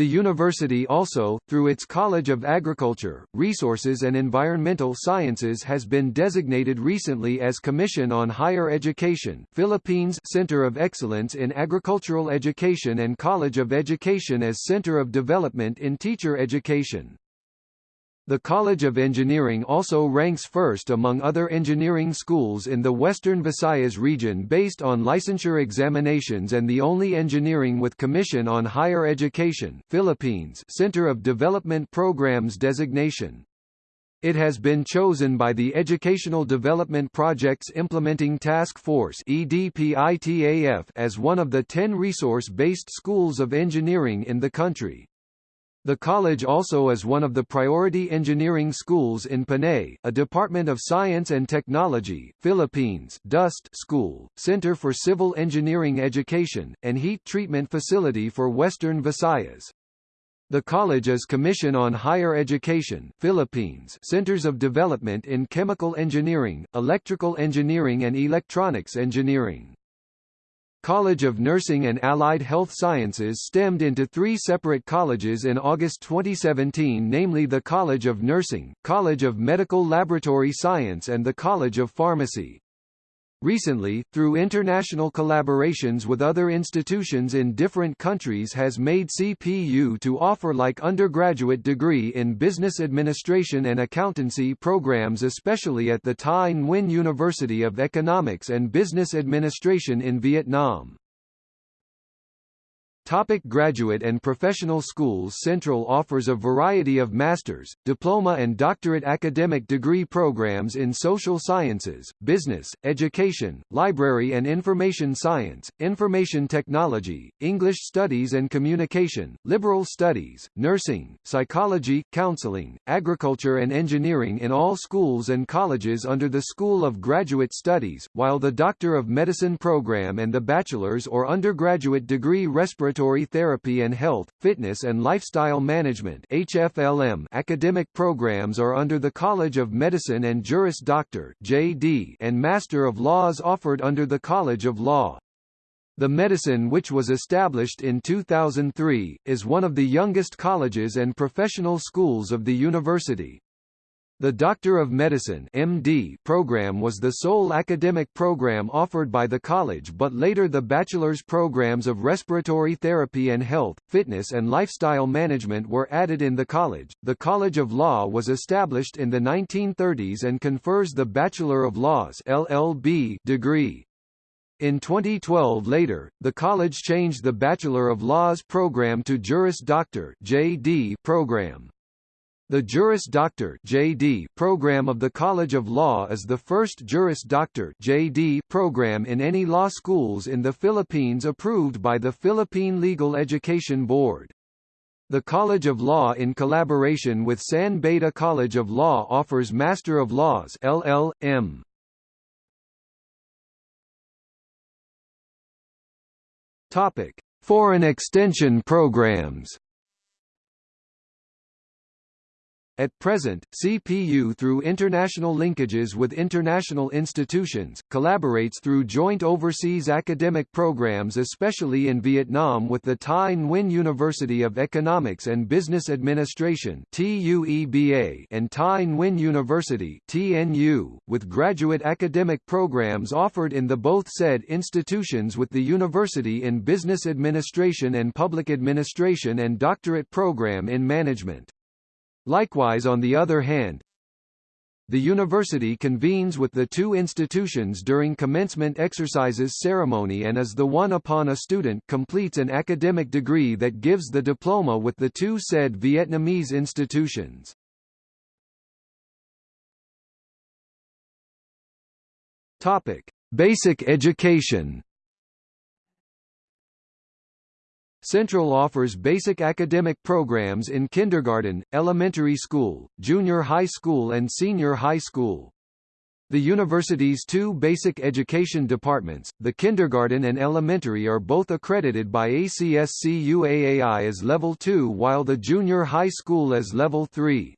The university also, through its College of Agriculture, Resources and Environmental Sciences has been designated recently as Commission on Higher Education Philippines Center of Excellence in Agricultural Education and College of Education as Center of Development in Teacher Education. The College of Engineering also ranks first among other engineering schools in the Western Visayas region based on licensure examinations and the only engineering with Commission on Higher Education Philippines Center of Development Programs designation. It has been chosen by the Educational Development Projects Implementing Task Force as one of the 10 resource-based schools of engineering in the country. The college also is one of the priority engineering schools in Panay, a Department of Science and Technology, Philippines DOST school, Center for Civil Engineering Education, and heat treatment facility for Western Visayas. The college is Commission on Higher Education Philippines Centers of Development in Chemical Engineering, Electrical Engineering and Electronics Engineering. College of Nursing and Allied Health Sciences stemmed into three separate colleges in August 2017 namely the College of Nursing, College of Medical Laboratory Science and the College of Pharmacy. Recently, through international collaborations with other institutions in different countries has made CPU to offer like undergraduate degree in business administration and accountancy programs especially at the Thai Nguyen University of Economics and Business Administration in Vietnam. Topic graduate and professional schools Central offers a variety of master's, diploma and doctorate academic degree programs in social sciences, business, education, library and information science, information technology, English studies and communication, liberal studies, nursing, psychology, counseling, agriculture and engineering in all schools and colleges under the School of Graduate Studies, while the Doctor of Medicine program and the bachelor's or undergraduate degree respiratory Respiratory Therapy and Health, Fitness and Lifestyle Management HFLM academic programs are under the College of Medicine and Juris Doctor JD and Master of Laws offered under the College of Law. The medicine which was established in 2003, is one of the youngest colleges and professional schools of the university. The Doctor of Medicine MD program was the sole academic program offered by the college but later the bachelor's programs of respiratory therapy and health, fitness and lifestyle management were added in the college. The College of Law was established in the 1930s and confers the Bachelor of Laws LLB degree. In 2012 later, the college changed the Bachelor of Laws program to Juris Doctor JD program. The Juris Doctor (JD) program of the College of Law is the first Juris Doctor (JD) program in any law schools in the Philippines approved by the Philippine Legal Education Board. The College of Law in collaboration with San Beda College of Law offers Master of Laws (LL.M.). Topic: Foreign extension programs. At present, CPU through international linkages with international institutions, collaborates through joint overseas academic programs especially in Vietnam with the Thai Nguyen University of Economics and Business Administration and Thai Nguyen University with graduate academic programs offered in the both said institutions with the University in Business Administration and Public Administration and doctorate program in management. Likewise on the other hand, the university convenes with the two institutions during commencement exercises ceremony and is the one upon a student completes an academic degree that gives the diploma with the two said Vietnamese institutions. Topic: Basic education. Central offers basic academic programs in kindergarten, elementary school, junior high school and senior high school. The university's two basic education departments, the kindergarten and elementary are both accredited by ACSC ACSCUAAI as Level 2 while the junior high school as Level 3.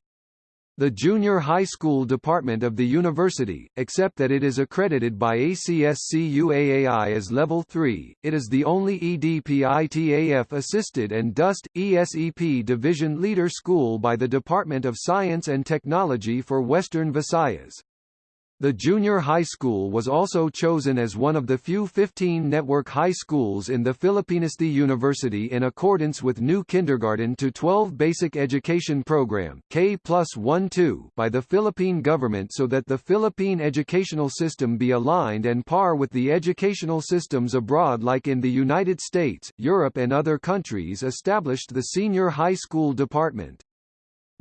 The Junior High School Department of the university, except that it is accredited by ACSCUAAI as Level 3, it is the only EDPITAF-assisted and DOST, ESEP Division Leader School by the Department of Science and Technology for Western Visayas. The junior high school was also chosen as one of the few 15 network high schools in the Philippines. The university in accordance with new kindergarten to 12 basic education program K plus 1-2 by the Philippine government so that the Philippine educational system be aligned and par with the educational systems abroad like in the United States, Europe and other countries established the senior high school department.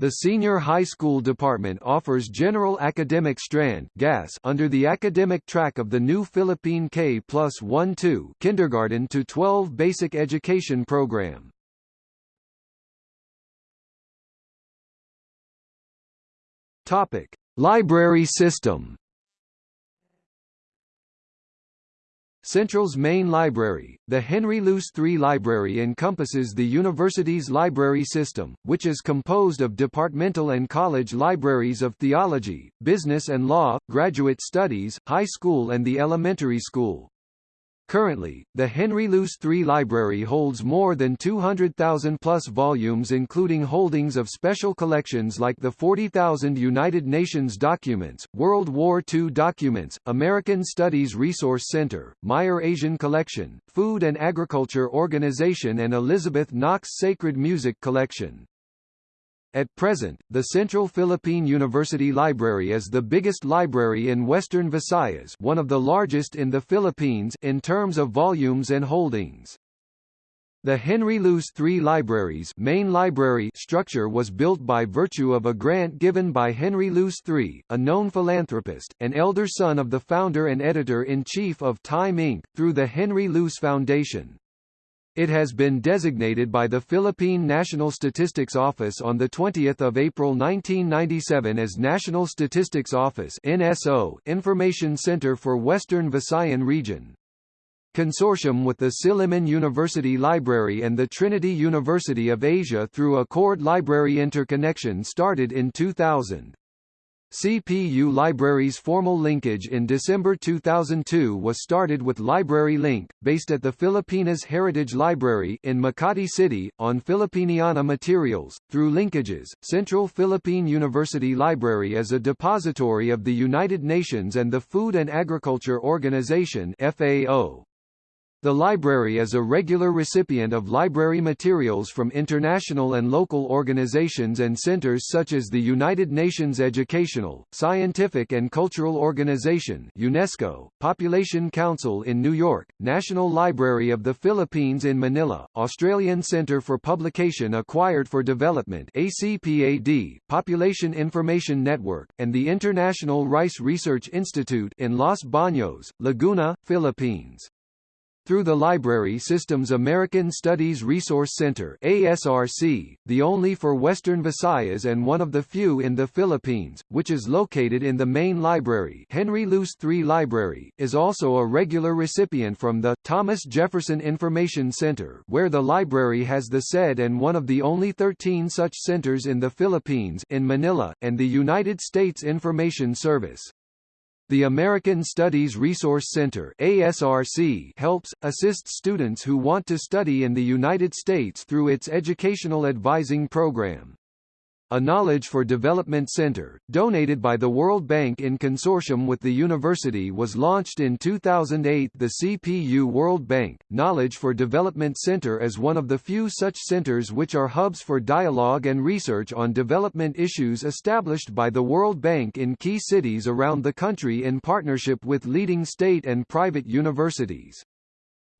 The Senior High School Department offers General Academic Strand GAS under the academic track of the new Philippine K plus 1-2 kindergarten to 12 basic education program. Topic: Library system. Central's main library, the Henry Luce III Library encompasses the university's library system, which is composed of departmental and college libraries of theology, business and law, graduate studies, high school and the elementary school. Currently, the Henry Luce III Library holds more than 200,000 plus volumes including holdings of special collections like the 40,000 United Nations documents, World War II documents, American Studies Resource Center, Meyer Asian Collection, Food and Agriculture Organization and Elizabeth Knox Sacred Music Collection. At present, the Central Philippine University Library is the biggest library in Western Visayas one of the largest in the Philippines in terms of volumes and holdings. The Henry Luce III Library's main library structure was built by virtue of a grant given by Henry Luce III, a known philanthropist, an elder son of the founder and editor-in-chief of Time Inc., through the Henry Luce Foundation. It has been designated by the Philippine National Statistics Office on 20 April 1997 as National Statistics Office NSO Information Center for Western Visayan Region. Consortium with the Silliman University Library and the Trinity University of Asia through a Accord Library Interconnection started in 2000. CPU Library's formal linkage in December 2002 was started with Library Link, based at the Filipinas Heritage Library in Makati City, on Filipiniana materials. Through linkages, Central Philippine University Library is a depository of the United Nations and the Food and Agriculture Organization FAO. The library is a regular recipient of library materials from international and local organizations and centers such as the United Nations Educational, Scientific and Cultural Organization UNESCO, Population Council in New York, National Library of the Philippines in Manila, Australian Centre for Publication Acquired for Development ACPAD, Population Information Network, and the International Rice Research Institute in Los Baños, Laguna, Philippines. Through the Library System's American Studies Resource Center ASRC, the only for Western Visayas and one of the few in the Philippines, which is located in the main library Henry Luce III Library, is also a regular recipient from the Thomas Jefferson Information Center where the library has the said and one of the only 13 such centers in the Philippines in Manila, and the United States Information Service. The American Studies Resource Center ASRC helps, assists students who want to study in the United States through its educational advising program a Knowledge for Development Center, donated by the World Bank in consortium with the university was launched in 2008 The CPU World Bank, Knowledge for Development Center is one of the few such centers which are hubs for dialogue and research on development issues established by the World Bank in key cities around the country in partnership with leading state and private universities.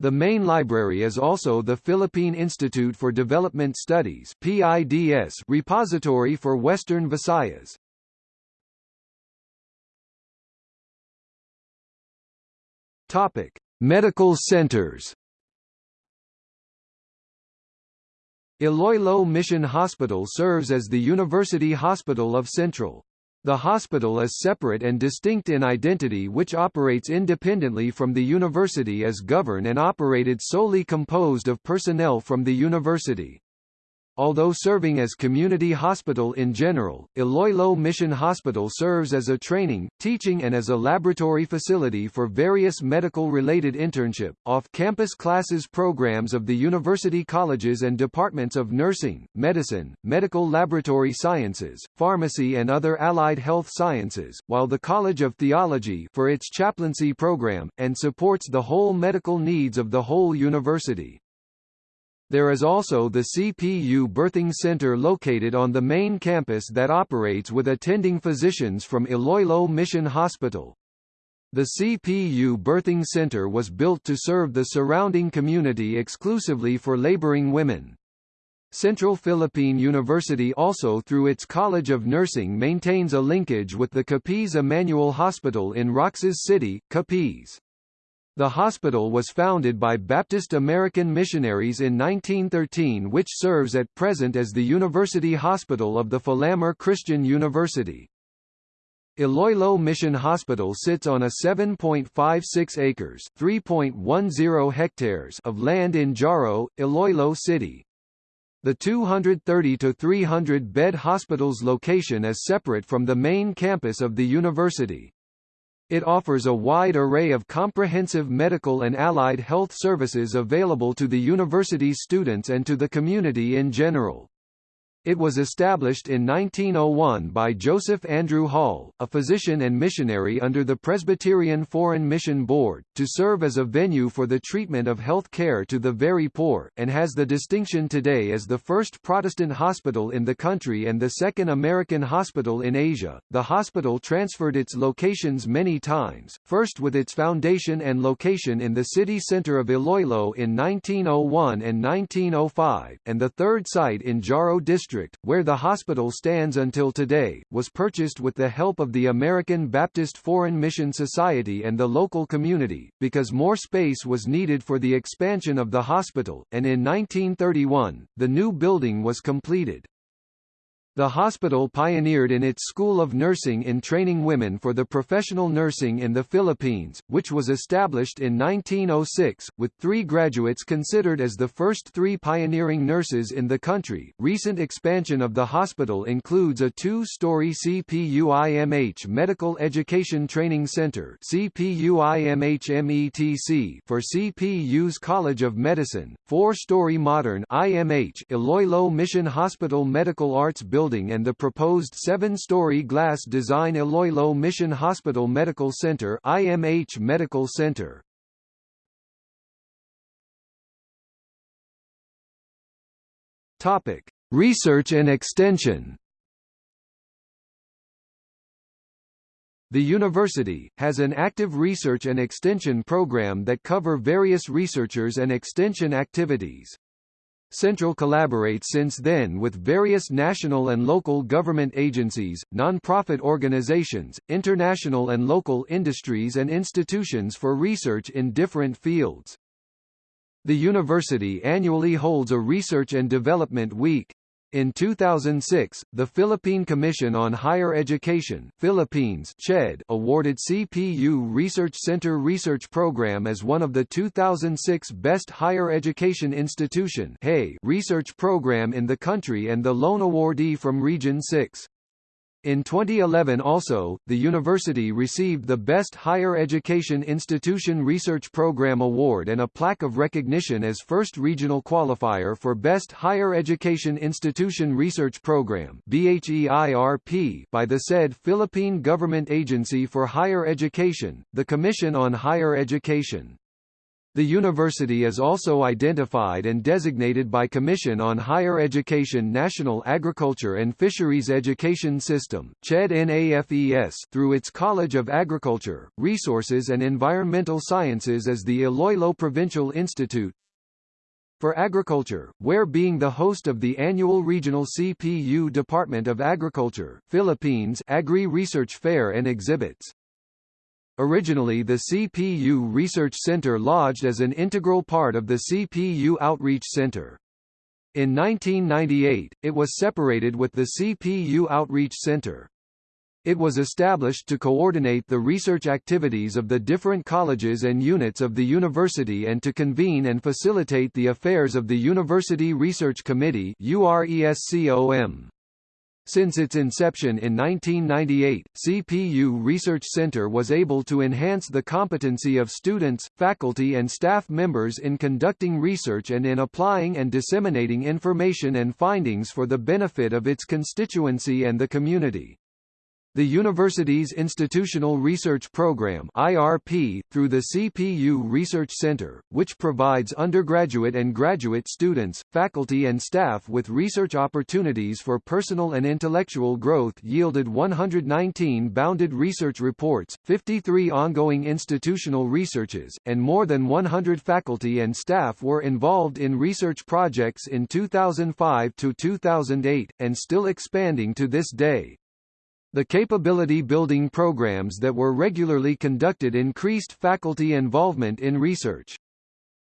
The main library is also the Philippine Institute for Development Studies PIDS repository for Western Visayas. Topic: Medical centers. Iloilo Mission Hospital serves as the University Hospital of Central. The hospital is separate and distinct in identity which operates independently from the university as governed and operated solely composed of personnel from the university. Although serving as community hospital in general, Iloilo Mission Hospital serves as a training, teaching and as a laboratory facility for various medical-related internship, off-campus classes programs of the university colleges and departments of nursing, medicine, medical laboratory sciences, pharmacy and other allied health sciences, while the College of Theology for its chaplaincy program, and supports the whole medical needs of the whole university. There is also the CPU Birthing Center located on the main campus that operates with attending physicians from Iloilo Mission Hospital. The CPU Birthing Center was built to serve the surrounding community exclusively for laboring women. Central Philippine University also through its College of Nursing maintains a linkage with the Capiz Emmanuel Hospital in Roxas City, Capiz. The hospital was founded by Baptist American missionaries in 1913 which serves at present as the University Hospital of the Filamer Christian University. Iloilo Mission Hospital sits on a 7.56 acres (3.10 hectares) of land in Jaro, Iloilo City. The 230 to 300 bed hospital's location is separate from the main campus of the university. It offers a wide array of comprehensive medical and allied health services available to the university's students and to the community in general. It was established in 1901 by Joseph Andrew Hall, a physician and missionary under the Presbyterian Foreign Mission Board, to serve as a venue for the treatment of health care to the very poor, and has the distinction today as the first Protestant hospital in the country and the second American hospital in Asia. The hospital transferred its locations many times, first with its foundation and location in the city center of Iloilo in 1901 and 1905, and the third site in Jaro District district, where the hospital stands until today, was purchased with the help of the American Baptist Foreign Mission Society and the local community, because more space was needed for the expansion of the hospital, and in 1931, the new building was completed. The hospital pioneered in its School of Nursing in training women for the professional nursing in the Philippines, which was established in 1906, with three graduates considered as the first three pioneering nurses in the country. Recent expansion of the hospital includes a two-story CPUIMH Medical Education Training Center CPUIMHMETC for CPU's College of Medicine, four-story modern IMH Iloilo Mission Hospital Medical Arts Building building and the proposed seven-story glass design Iloilo Mission Hospital Medical Center IMH Medical Center. Topic: Research and extension. The university, has an active research and extension program that cover various researchers and extension activities. Central collaborates since then with various national and local government agencies, non-profit organizations, international and local industries and institutions for research in different fields. The university annually holds a Research and Development Week, in 2006, the Philippine Commission on Higher Education Philippines CHED awarded CPU Research Center Research Program as one of the 2006 Best Higher Education Institution research program in the country and the lone awardee from Region 6. In 2011 also, the university received the Best Higher Education Institution Research Program Award and a plaque of recognition as first regional qualifier for Best Higher Education Institution Research Program by the said Philippine Government Agency for Higher Education, the Commission on Higher Education. The university is also identified and designated by Commission on Higher Education National Agriculture and Fisheries Education System through its College of Agriculture, Resources and Environmental Sciences as the Iloilo Provincial Institute for Agriculture, where being the host of the annual regional CPU Department of Agriculture Philippines Agri Research Fair and exhibits. Originally the CPU Research Center lodged as an integral part of the CPU Outreach Center. In 1998, it was separated with the CPU Outreach Center. It was established to coordinate the research activities of the different colleges and units of the university and to convene and facilitate the affairs of the University Research Committee URESCOM. Since its inception in 1998, CPU Research Center was able to enhance the competency of students, faculty and staff members in conducting research and in applying and disseminating information and findings for the benefit of its constituency and the community. The university's Institutional Research Program IRP, through the CPU Research Center, which provides undergraduate and graduate students, faculty and staff with research opportunities for personal and intellectual growth yielded 119 bounded research reports, 53 ongoing institutional researches, and more than 100 faculty and staff were involved in research projects in 2005 to 2008, and still expanding to this day. The capability-building programs that were regularly conducted increased faculty involvement in research.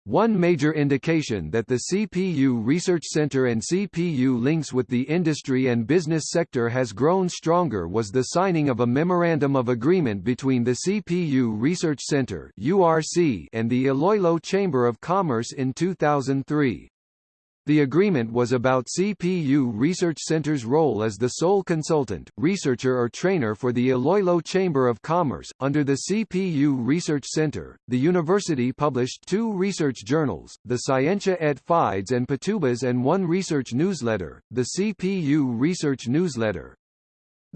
One major indication that the CPU Research Center and CPU links with the industry and business sector has grown stronger was the signing of a Memorandum of Agreement between the CPU Research Center URC and the Iloilo Chamber of Commerce in 2003. The agreement was about CPU Research Center's role as the sole consultant, researcher or trainer for the Iloilo Chamber of Commerce. Under the CPU Research Center, the university published two research journals, the Scientia et Fides and Patubas and one research newsletter, the CPU Research Newsletter.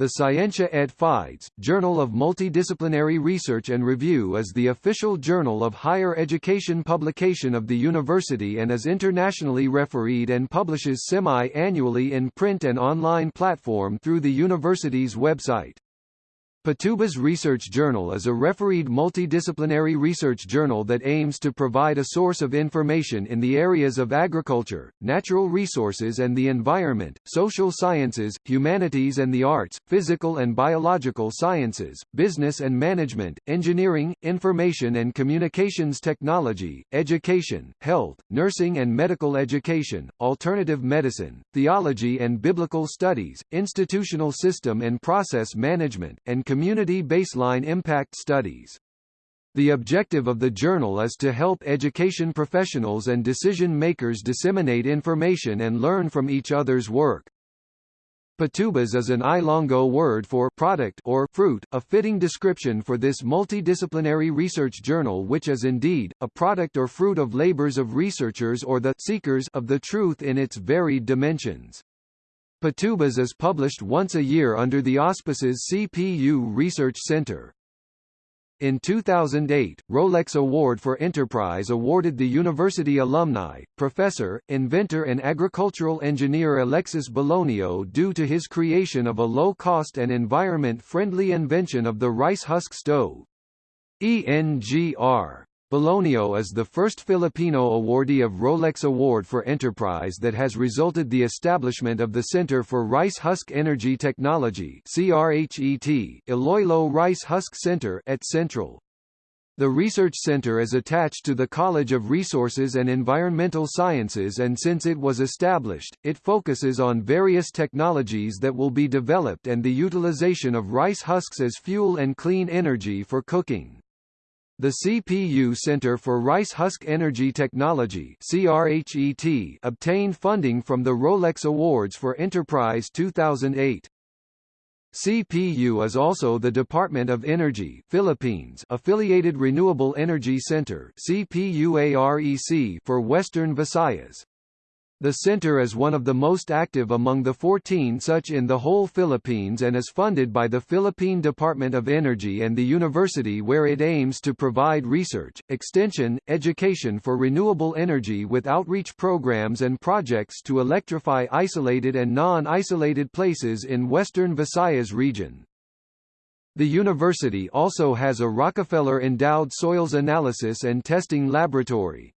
The Scientia et Fides, Journal of Multidisciplinary Research and Review is the official journal of higher education publication of the university and is internationally refereed and publishes semi-annually in print and online platform through the university's website. Patubas Research Journal is a refereed multidisciplinary research journal that aims to provide a source of information in the areas of agriculture, natural resources and the environment, social sciences, humanities and the arts, physical and biological sciences, business and management, engineering, information and communications technology, education, health, nursing and medical education, alternative medicine, theology and biblical studies, institutional system and process management, and community baseline impact studies. The objective of the journal is to help education professionals and decision-makers disseminate information and learn from each other's work. Patubas is an Ilongo word for product or fruit, a fitting description for this multidisciplinary research journal which is indeed, a product or fruit of labors of researchers or the seekers of the truth in its varied dimensions. Patubas is published once a year under the auspices CPU Research Center. In 2008, Rolex Award for Enterprise awarded the university alumni, professor, inventor and agricultural engineer Alexis Belonio due to his creation of a low-cost and environment-friendly invention of the rice husk stove. ENGR Belonio is the first Filipino awardee of Rolex Award for Enterprise that has resulted the establishment of the Center for Rice Husk Energy Technology CRHET, Iloilo Rice Husk Center at Central. The research center is attached to the College of Resources and Environmental Sciences and since it was established, it focuses on various technologies that will be developed and the utilization of rice husks as fuel and clean energy for cooking. The CPU Center for Rice Husk Energy Technology CRHET obtained funding from the Rolex Awards for Enterprise 2008. CPU is also the Department of Energy Philippines affiliated Renewable Energy Center CPUAREC for Western Visayas. The center is one of the most active among the 14 such in the whole Philippines and is funded by the Philippine Department of Energy and the university where it aims to provide research, extension, education for renewable energy with outreach programs and projects to electrify isolated and non-isolated places in western Visayas region. The university also has a Rockefeller-endowed soils analysis and testing laboratory.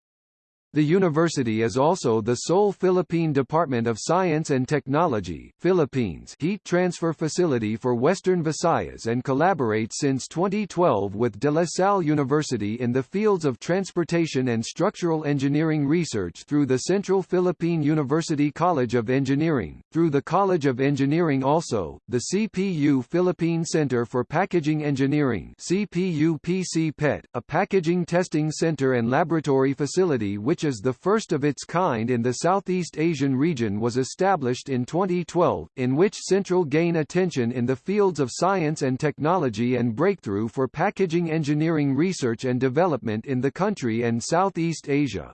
The university is also the sole Philippine Department of Science and Technology Philippines heat transfer facility for Western Visayas and collaborates since 2012 with De La Salle University in the fields of transportation and structural engineering research through the Central Philippine University College of Engineering. Through the College of Engineering also, the CPU Philippine Center for Packaging Engineering CPU PC PET, a packaging testing center and laboratory facility which is the first of its kind in the Southeast Asian region was established in 2012, in which Central gain attention in the fields of science and technology and breakthrough for packaging engineering research and development in the country and Southeast Asia.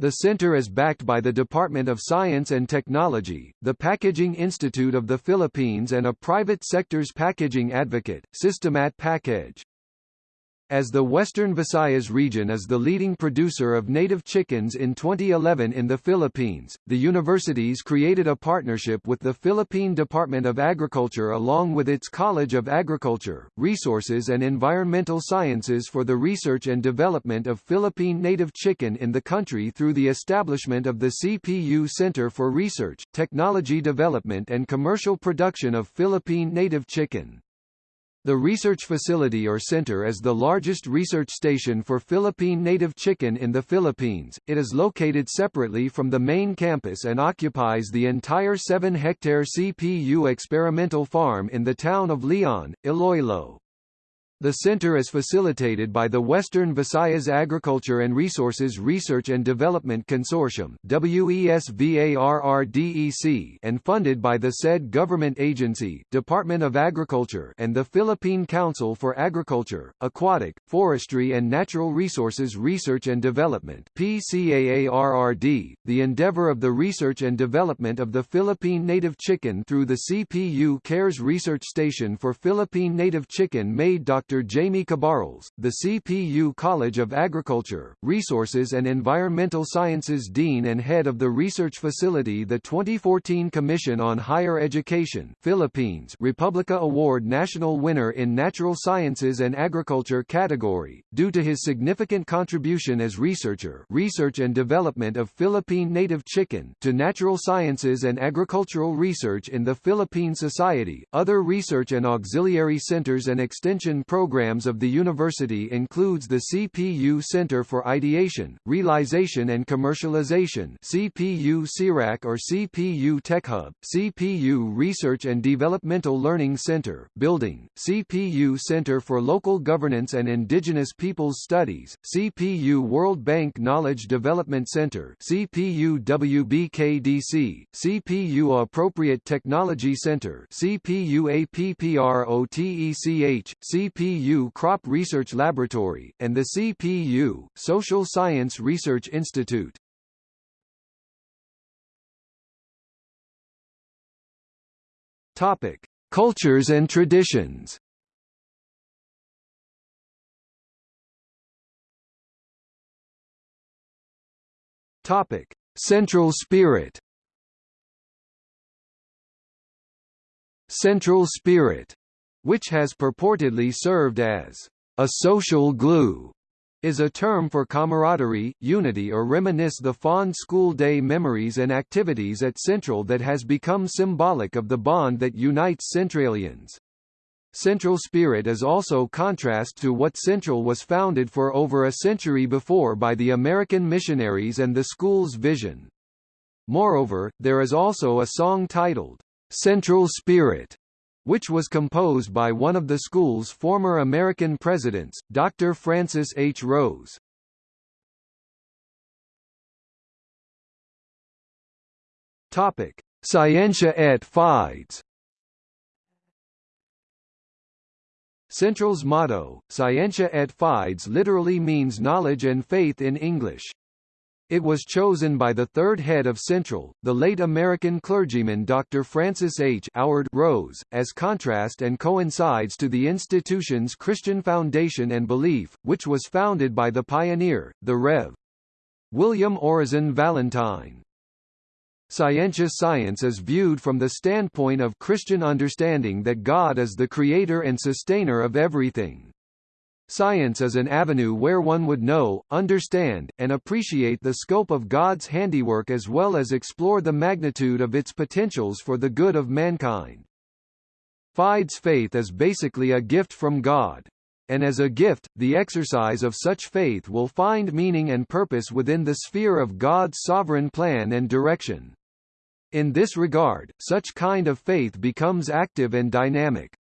The center is backed by the Department of Science and Technology, the Packaging Institute of the Philippines and a private sector's packaging advocate, Systemat Package. As the Western Visayas region is the leading producer of native chickens in 2011 in the Philippines, the universities created a partnership with the Philippine Department of Agriculture along with its College of Agriculture, Resources and Environmental Sciences for the research and development of Philippine native chicken in the country through the establishment of the CPU Center for Research, Technology Development and Commercial Production of Philippine native chicken. The research facility or center is the largest research station for Philippine native chicken in the Philippines. It is located separately from the main campus and occupies the entire 7-hectare CPU experimental farm in the town of Leon, Iloilo. The center is facilitated by the Western Visayas Agriculture and Resources Research and Development Consortium WESVARRDEC and funded by the said government agency Department of Agriculture and the Philippine Council for Agriculture, Aquatic, Forestry and Natural Resources Research and Development PCAARRD, the endeavor of the research and development of the Philippine native chicken through the CPU CARES Research Station for Philippine native chicken made Dr. Dr. Jaime Cabarles, the CPU College of Agriculture, Resources and Environmental Sciences Dean and Head of the Research Facility the 2014 Commission on Higher Education Philippines Republica Award national winner in Natural Sciences and Agriculture category, due to his significant contribution as researcher research and development of Philippine native chicken to natural sciences and agricultural research in the Philippine Society. Other research and auxiliary centers and extension programs of the university includes the CPU Center for Ideation, Realization and Commercialization CPU CIRAC or CPU TechHub, CPU Research and Developmental Learning Center, Building, CPU Center for Local Governance and Indigenous Peoples Studies, CPU World Bank Knowledge Development Center CPU WBKDC, CPU Appropriate Technology Center CPU APPROTECH, CPU Crop Research Laboratory, and the CPU, Social Science Research Institute. Topic: Cultures and traditions. Topic: Central spirit. Central spirit, which has purportedly served as a social glue, is a term for camaraderie, unity or reminisce the fond school day memories and activities at Central that has become symbolic of the bond that unites Centralians. Central spirit is also contrast to what Central was founded for over a century before by the American missionaries and the school's vision. Moreover, there is also a song titled, Central Spirit, which was composed by one of the school's former American presidents, Dr. Francis H. Rose. Topic: Scientia et Fides. Central's motto, Scientia et Fides literally means knowledge and faith in English. It was chosen by the third head of Central, the late American clergyman Dr. Francis H. Howard Rose, as contrast and coincides to the institution's Christian foundation and belief, which was founded by the pioneer, the Rev. William Orison Valentine. Scientia science is viewed from the standpoint of Christian understanding that God is the creator and sustainer of everything. Science is an avenue where one would know, understand, and appreciate the scope of God's handiwork as well as explore the magnitude of its potentials for the good of mankind. Fides faith is basically a gift from God. And as a gift, the exercise of such faith will find meaning and purpose within the sphere of God's sovereign plan and direction. In this regard, such kind of faith becomes active and dynamic.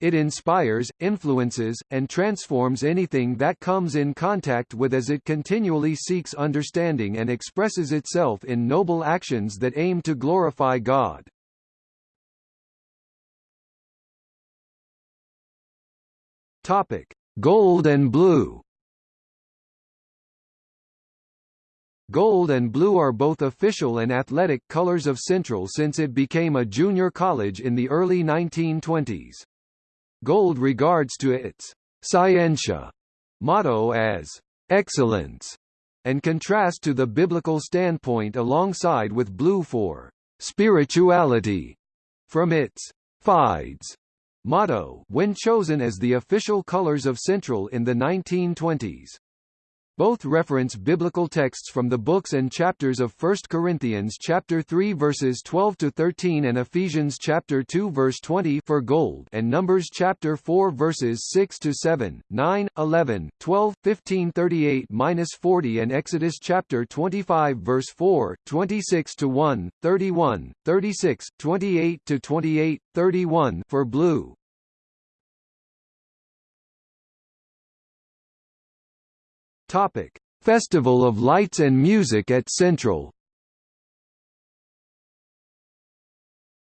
It inspires, influences, and transforms anything that comes in contact with as it continually seeks understanding and expresses itself in noble actions that aim to glorify God. Topic: Gold and blue. Gold and blue are both official and athletic colors of Central since it became a junior college in the early 1920s. Gold regards to its scientia motto as excellence and contrast to the biblical standpoint alongside with blue for spirituality from its fides motto when chosen as the official colors of Central in the 1920s. Both reference biblical texts from the books and chapters of 1 Corinthians chapter 3 verses 12 to 13 and Ephesians chapter 2 verse 20 for gold and Numbers chapter 4 verses 6 to 7, 9, 11, 12, 15, 38-40 and Exodus chapter 25 verse 4, 26 to 1, 31, 36, 28 to 28, 31 for blue. Topic: Festival of Lights and Music at Central.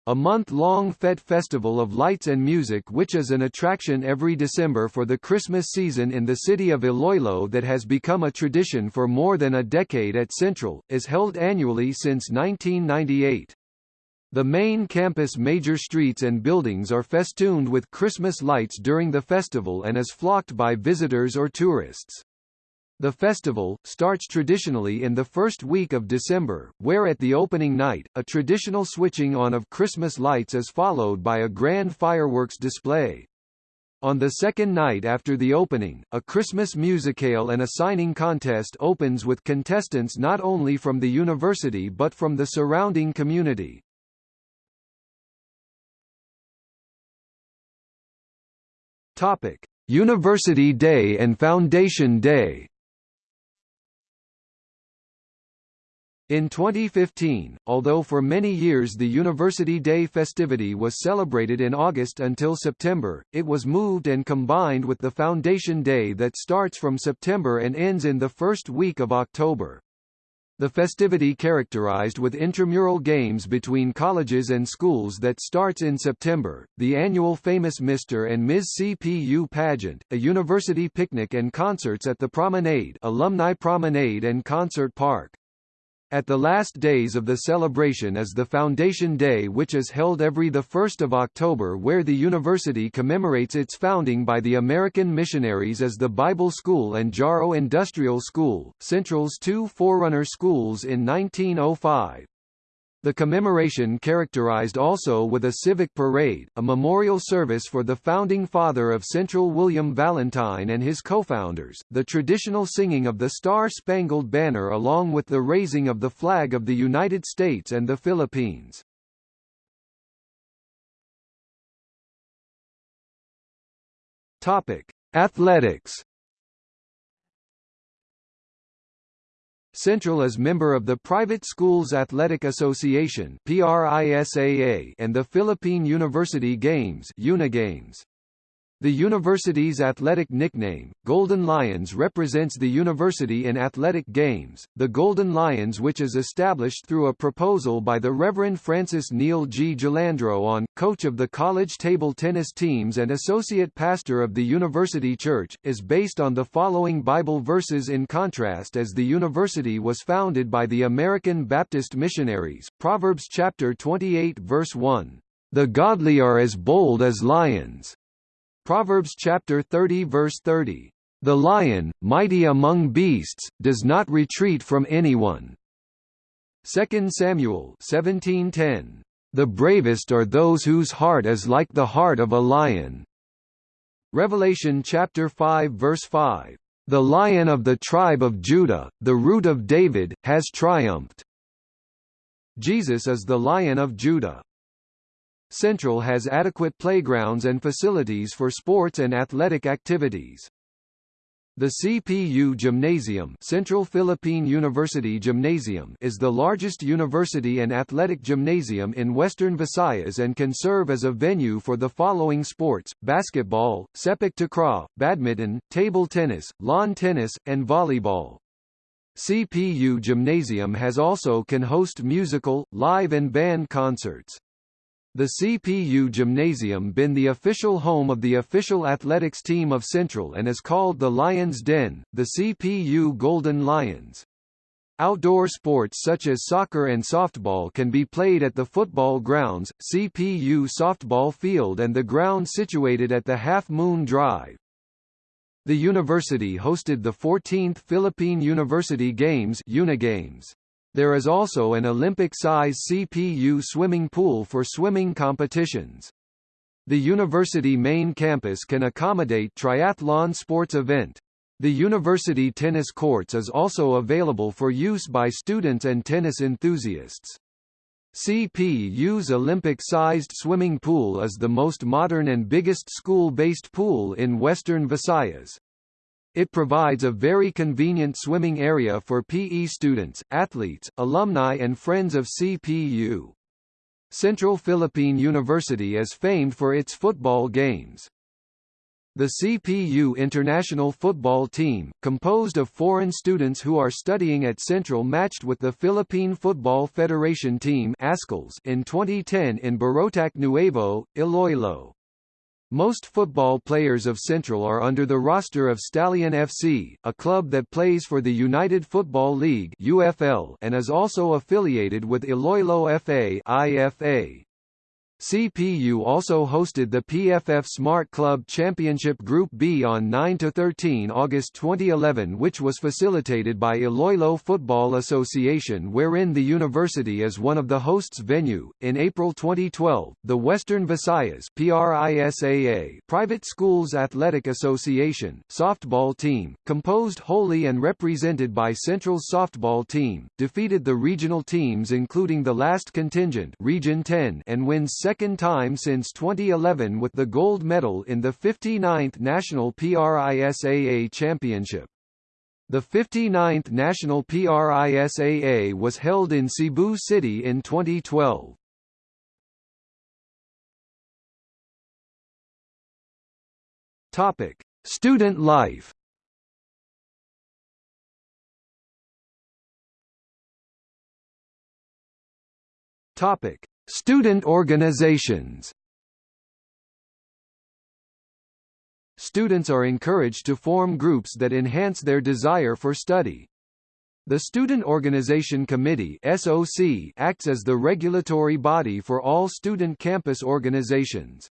A month-long FET Festival of Lights and Music which is an attraction every December for the Christmas season in the city of Iloilo that has become a tradition for more than a decade at Central, is held annually since 1998. The main campus major streets and buildings are festooned with Christmas lights during the festival and is flocked by visitors or tourists. The festival, starts traditionally in the first week of December, where at the opening night, a traditional switching on of Christmas lights is followed by a grand fireworks display. On the second night after the opening, a Christmas musicale and a signing contest opens with contestants not only from the university but from the surrounding community. Topic: University Day and Foundation Day. In 2015, although for many years the University Day festivity was celebrated in August until September, it was moved and combined with the Foundation Day that starts from September and ends in the first week of October. The festivity characterized with intramural games between colleges and schools that starts in September, the annual famous Mr. and Ms. CPU pageant, a university picnic and concerts at the Promenade Alumni Promenade and Concert Park. At the last days of the celebration is the Foundation Day which is held every 1 October where the university commemorates its founding by the American missionaries as the Bible School and Jaro Industrial School, Central's two forerunner schools in 1905. The commemoration characterized also with a civic parade, a memorial service for the founding father of Central William Valentine and his co-founders, the traditional singing of the Star-Spangled Banner along with the raising of the flag of the United States and the Philippines. Topic: Athletics Central is member of the Private Schools Athletic Association and the Philippine University Games. The university's athletic nickname, Golden Lions represents the university in athletic games, the Golden Lions which is established through a proposal by the Reverend Francis Neil G. Jalando-on, coach of the college table tennis teams and associate pastor of the university church, is based on the following Bible verses in contrast as the university was founded by the American Baptist missionaries, Proverbs chapter 28 verse 1. The godly are as bold as lions. Proverbs chapter 30 verse 30. The lion, mighty among beasts, does not retreat from anyone. 2 Samuel 17:10. The bravest are those whose heart is like the heart of a lion. Revelation chapter 5 verse 5. The lion of the tribe of Judah, the root of David, has triumphed. Jesus is the lion of Judah. Central has adequate playgrounds and facilities for sports and athletic activities. The CPU Gymnasium Central Philippine University Gymnasium is the largest university and athletic gymnasium in western Visayas and can serve as a venue for the following sports, basketball, sepak takraw, badminton, table tennis, lawn tennis, and volleyball. CPU Gymnasium has also can host musical, live and band concerts. The CPU Gymnasium been the official home of the official athletics team of Central and is called the Lions Den, the CPU Golden Lions. Outdoor sports such as soccer and softball can be played at the football grounds, CPU softball field and the ground situated at the Half Moon Drive. The university hosted the 14th Philippine University Games Unigames. There is also an Olympic-size CPU swimming pool for swimming competitions. The university main campus can accommodate triathlon sports event. The university tennis courts is also available for use by students and tennis enthusiasts. CPU's Olympic-sized swimming pool is the most modern and biggest school-based pool in western Visayas. It provides a very convenient swimming area for PE students, athletes, alumni and friends of CPU. Central Philippine University is famed for its football games. The CPU international football team, composed of foreign students who are studying at Central matched with the Philippine Football Federation team in 2010 in Barotac Nuevo, Iloilo. Most football players of Central are under the roster of Stallion FC, a club that plays for the United Football League (UFL) and is also affiliated with Iloilo FA (IFA). CPU also hosted the PFF Smart Club Championship Group B on 9–13 August 2011 which was facilitated by Iloilo Football Association wherein the university is one of the hosts venue. In April 2012, the Western Visayas PRISAA Private Schools Athletic Association softball team, composed wholly and represented by Central's softball team, defeated the regional teams including the last contingent Region 10 and wins second second time since 2011 with the gold medal in the 59th National PRISAA Championship. The 59th National PRISAA was held in Cebu City in 2012. Topic: Student life. Topic: Student organizations Students are encouraged to form groups that enhance their desire for study. The Student Organization Committee SOC acts as the regulatory body for all student campus organizations.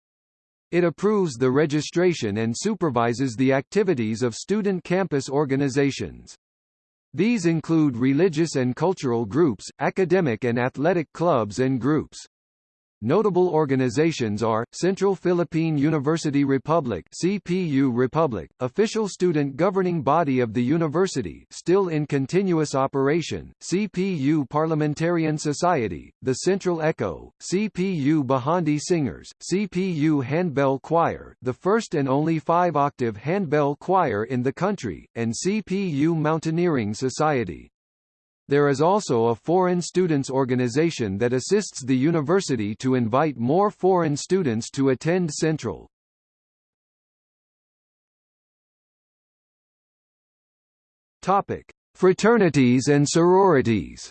It approves the registration and supervises the activities of student campus organizations. These include religious and cultural groups, academic and athletic clubs and groups. Notable organizations are, Central Philippine University Republic CPU Republic, official student governing body of the university still in continuous operation, CPU Parliamentarian Society, the Central Echo, CPU Bahandi Singers, CPU Handbell Choir the first and only five-octave handbell choir in the country, and CPU Mountaineering Society. There is also a foreign students organization that assists the university to invite more foreign students to attend Central. Topic: Fraternities and sororities.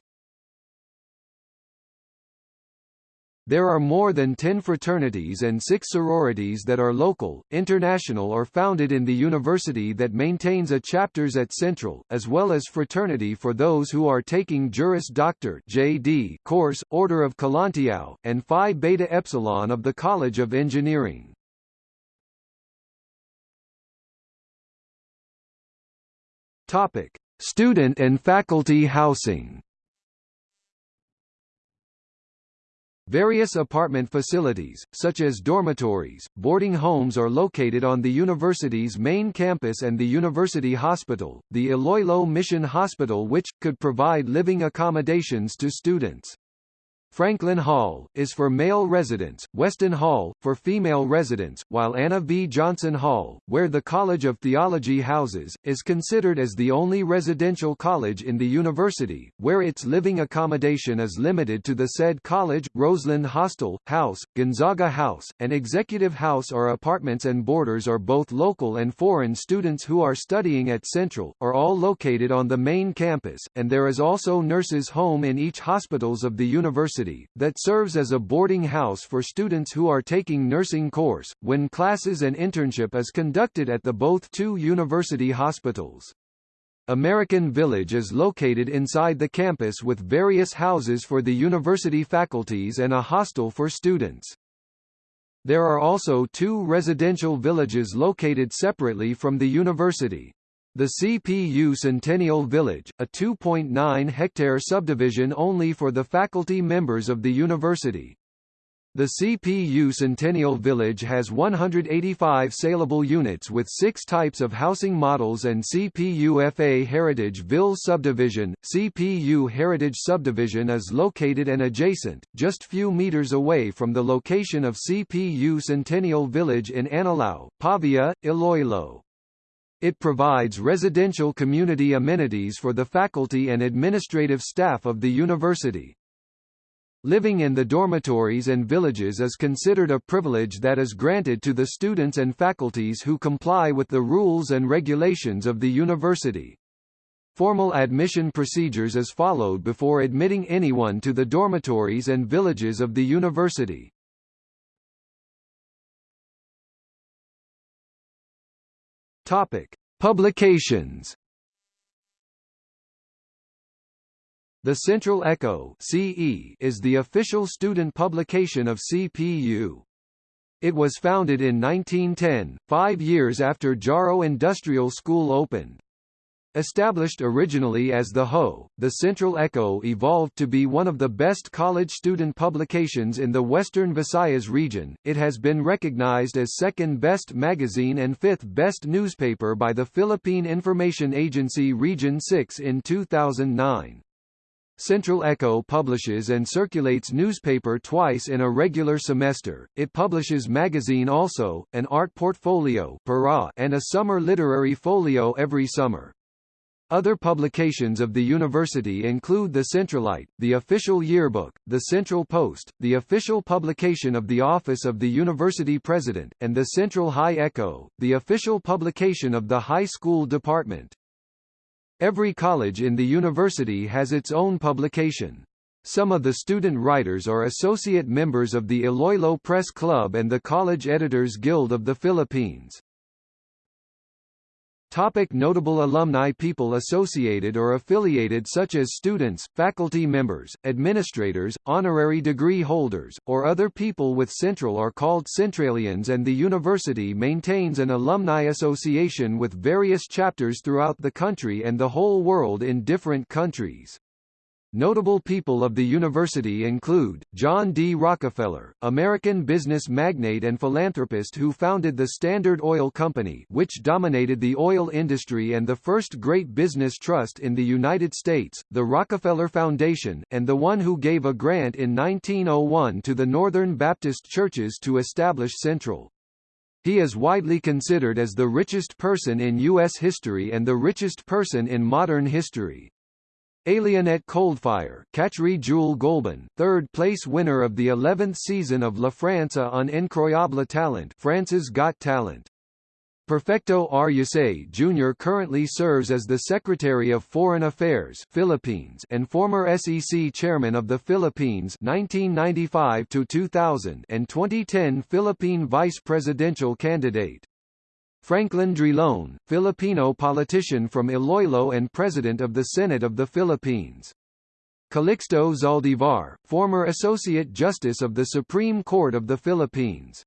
There are more than 10 fraternities and 6 sororities that are local, international or founded in the university that maintains a chapters at Central, as well as fraternity for those who are taking Juris Doctor JD course, Order of Kalantiaw, and Phi Beta Epsilon of the College of Engineering. Topic: Student and faculty housing. Various apartment facilities, such as dormitories, boarding homes are located on the university's main campus and the university hospital, the Iloilo Mission Hospital which, could provide living accommodations to students. Franklin Hall, is for male residents, Weston Hall, for female residents, while Anna V. Johnson Hall, where the College of Theology houses, is considered as the only residential college in the university, where its living accommodation is limited to the said college. Roseland Hostel, House, Gonzaga House, and Executive House are apartments and boarders are both local and foreign students who are studying at Central, are all located on the main campus, and there is also nurses' home in each hospitals of the university University, that serves as a boarding house for students who are taking nursing course, when classes and internship is conducted at the both two university hospitals. American Village is located inside the campus with various houses for the university faculties and a hostel for students. There are also two residential villages located separately from the university. The CPU Centennial Village, a 2.9-hectare subdivision only for the faculty members of the university. The CPU Centennial Village has 185 saleable units with six types of housing models and CPU FA Heritage Ville Subdivision. CPU Heritage Subdivision is located and adjacent, just few meters away from the location of CPU Centennial Village in Anilao, Pavia, Iloilo. It provides residential community amenities for the faculty and administrative staff of the university. Living in the dormitories and villages is considered a privilege that is granted to the students and faculties who comply with the rules and regulations of the university. Formal admission procedures is followed before admitting anyone to the dormitories and villages of the university. Topic: Publications. The Central Echo (CE) is the official student publication of CPU. It was founded in 1910, five years after Jaro Industrial School opened. Established originally as the Ho, the Central Echo evolved to be one of the best college student publications in the Western Visayas region. It has been recognized as second best magazine and fifth best newspaper by the Philippine Information Agency Region 6 in 2009. Central Echo publishes and circulates newspaper twice in a regular semester. It publishes magazine also, an art portfolio and a summer literary folio every summer. Other publications of the university include the Centralite, the official yearbook, the Central Post, the official publication of the Office of the University President, and the Central High Echo, the official publication of the high school department. Every college in the university has its own publication. Some of the student writers are associate members of the Iloilo Press Club and the College Editors Guild of the Philippines. Topic notable alumni People associated or affiliated such as students, faculty members, administrators, honorary degree holders, or other people with Central are called Centralians and the university maintains an alumni association with various chapters throughout the country and the whole world in different countries. Notable people of the university include, John D. Rockefeller, American business magnate and philanthropist who founded the Standard Oil Company which dominated the oil industry and the first great business trust in the United States, the Rockefeller Foundation, and the one who gave a grant in 1901 to the Northern Baptist churches to establish Central. He is widely considered as the richest person in U.S. history and the richest person in modern history. Alienette Coldfire, Catherine Jules Golban, third place winner of the 11th season of La France on Incroyable Talent France's Got Talent. Perfecto R. Yasay Jr. currently serves as the Secretary of Foreign Affairs Philippines and former SEC Chairman of the Philippines 1995 to 2000 and 2010 Philippine Vice Presidential candidate. Franklin Drilon, Filipino politician from Iloilo and President of the Senate of the Philippines. Calixto Zaldivar, former Associate Justice of the Supreme Court of the Philippines.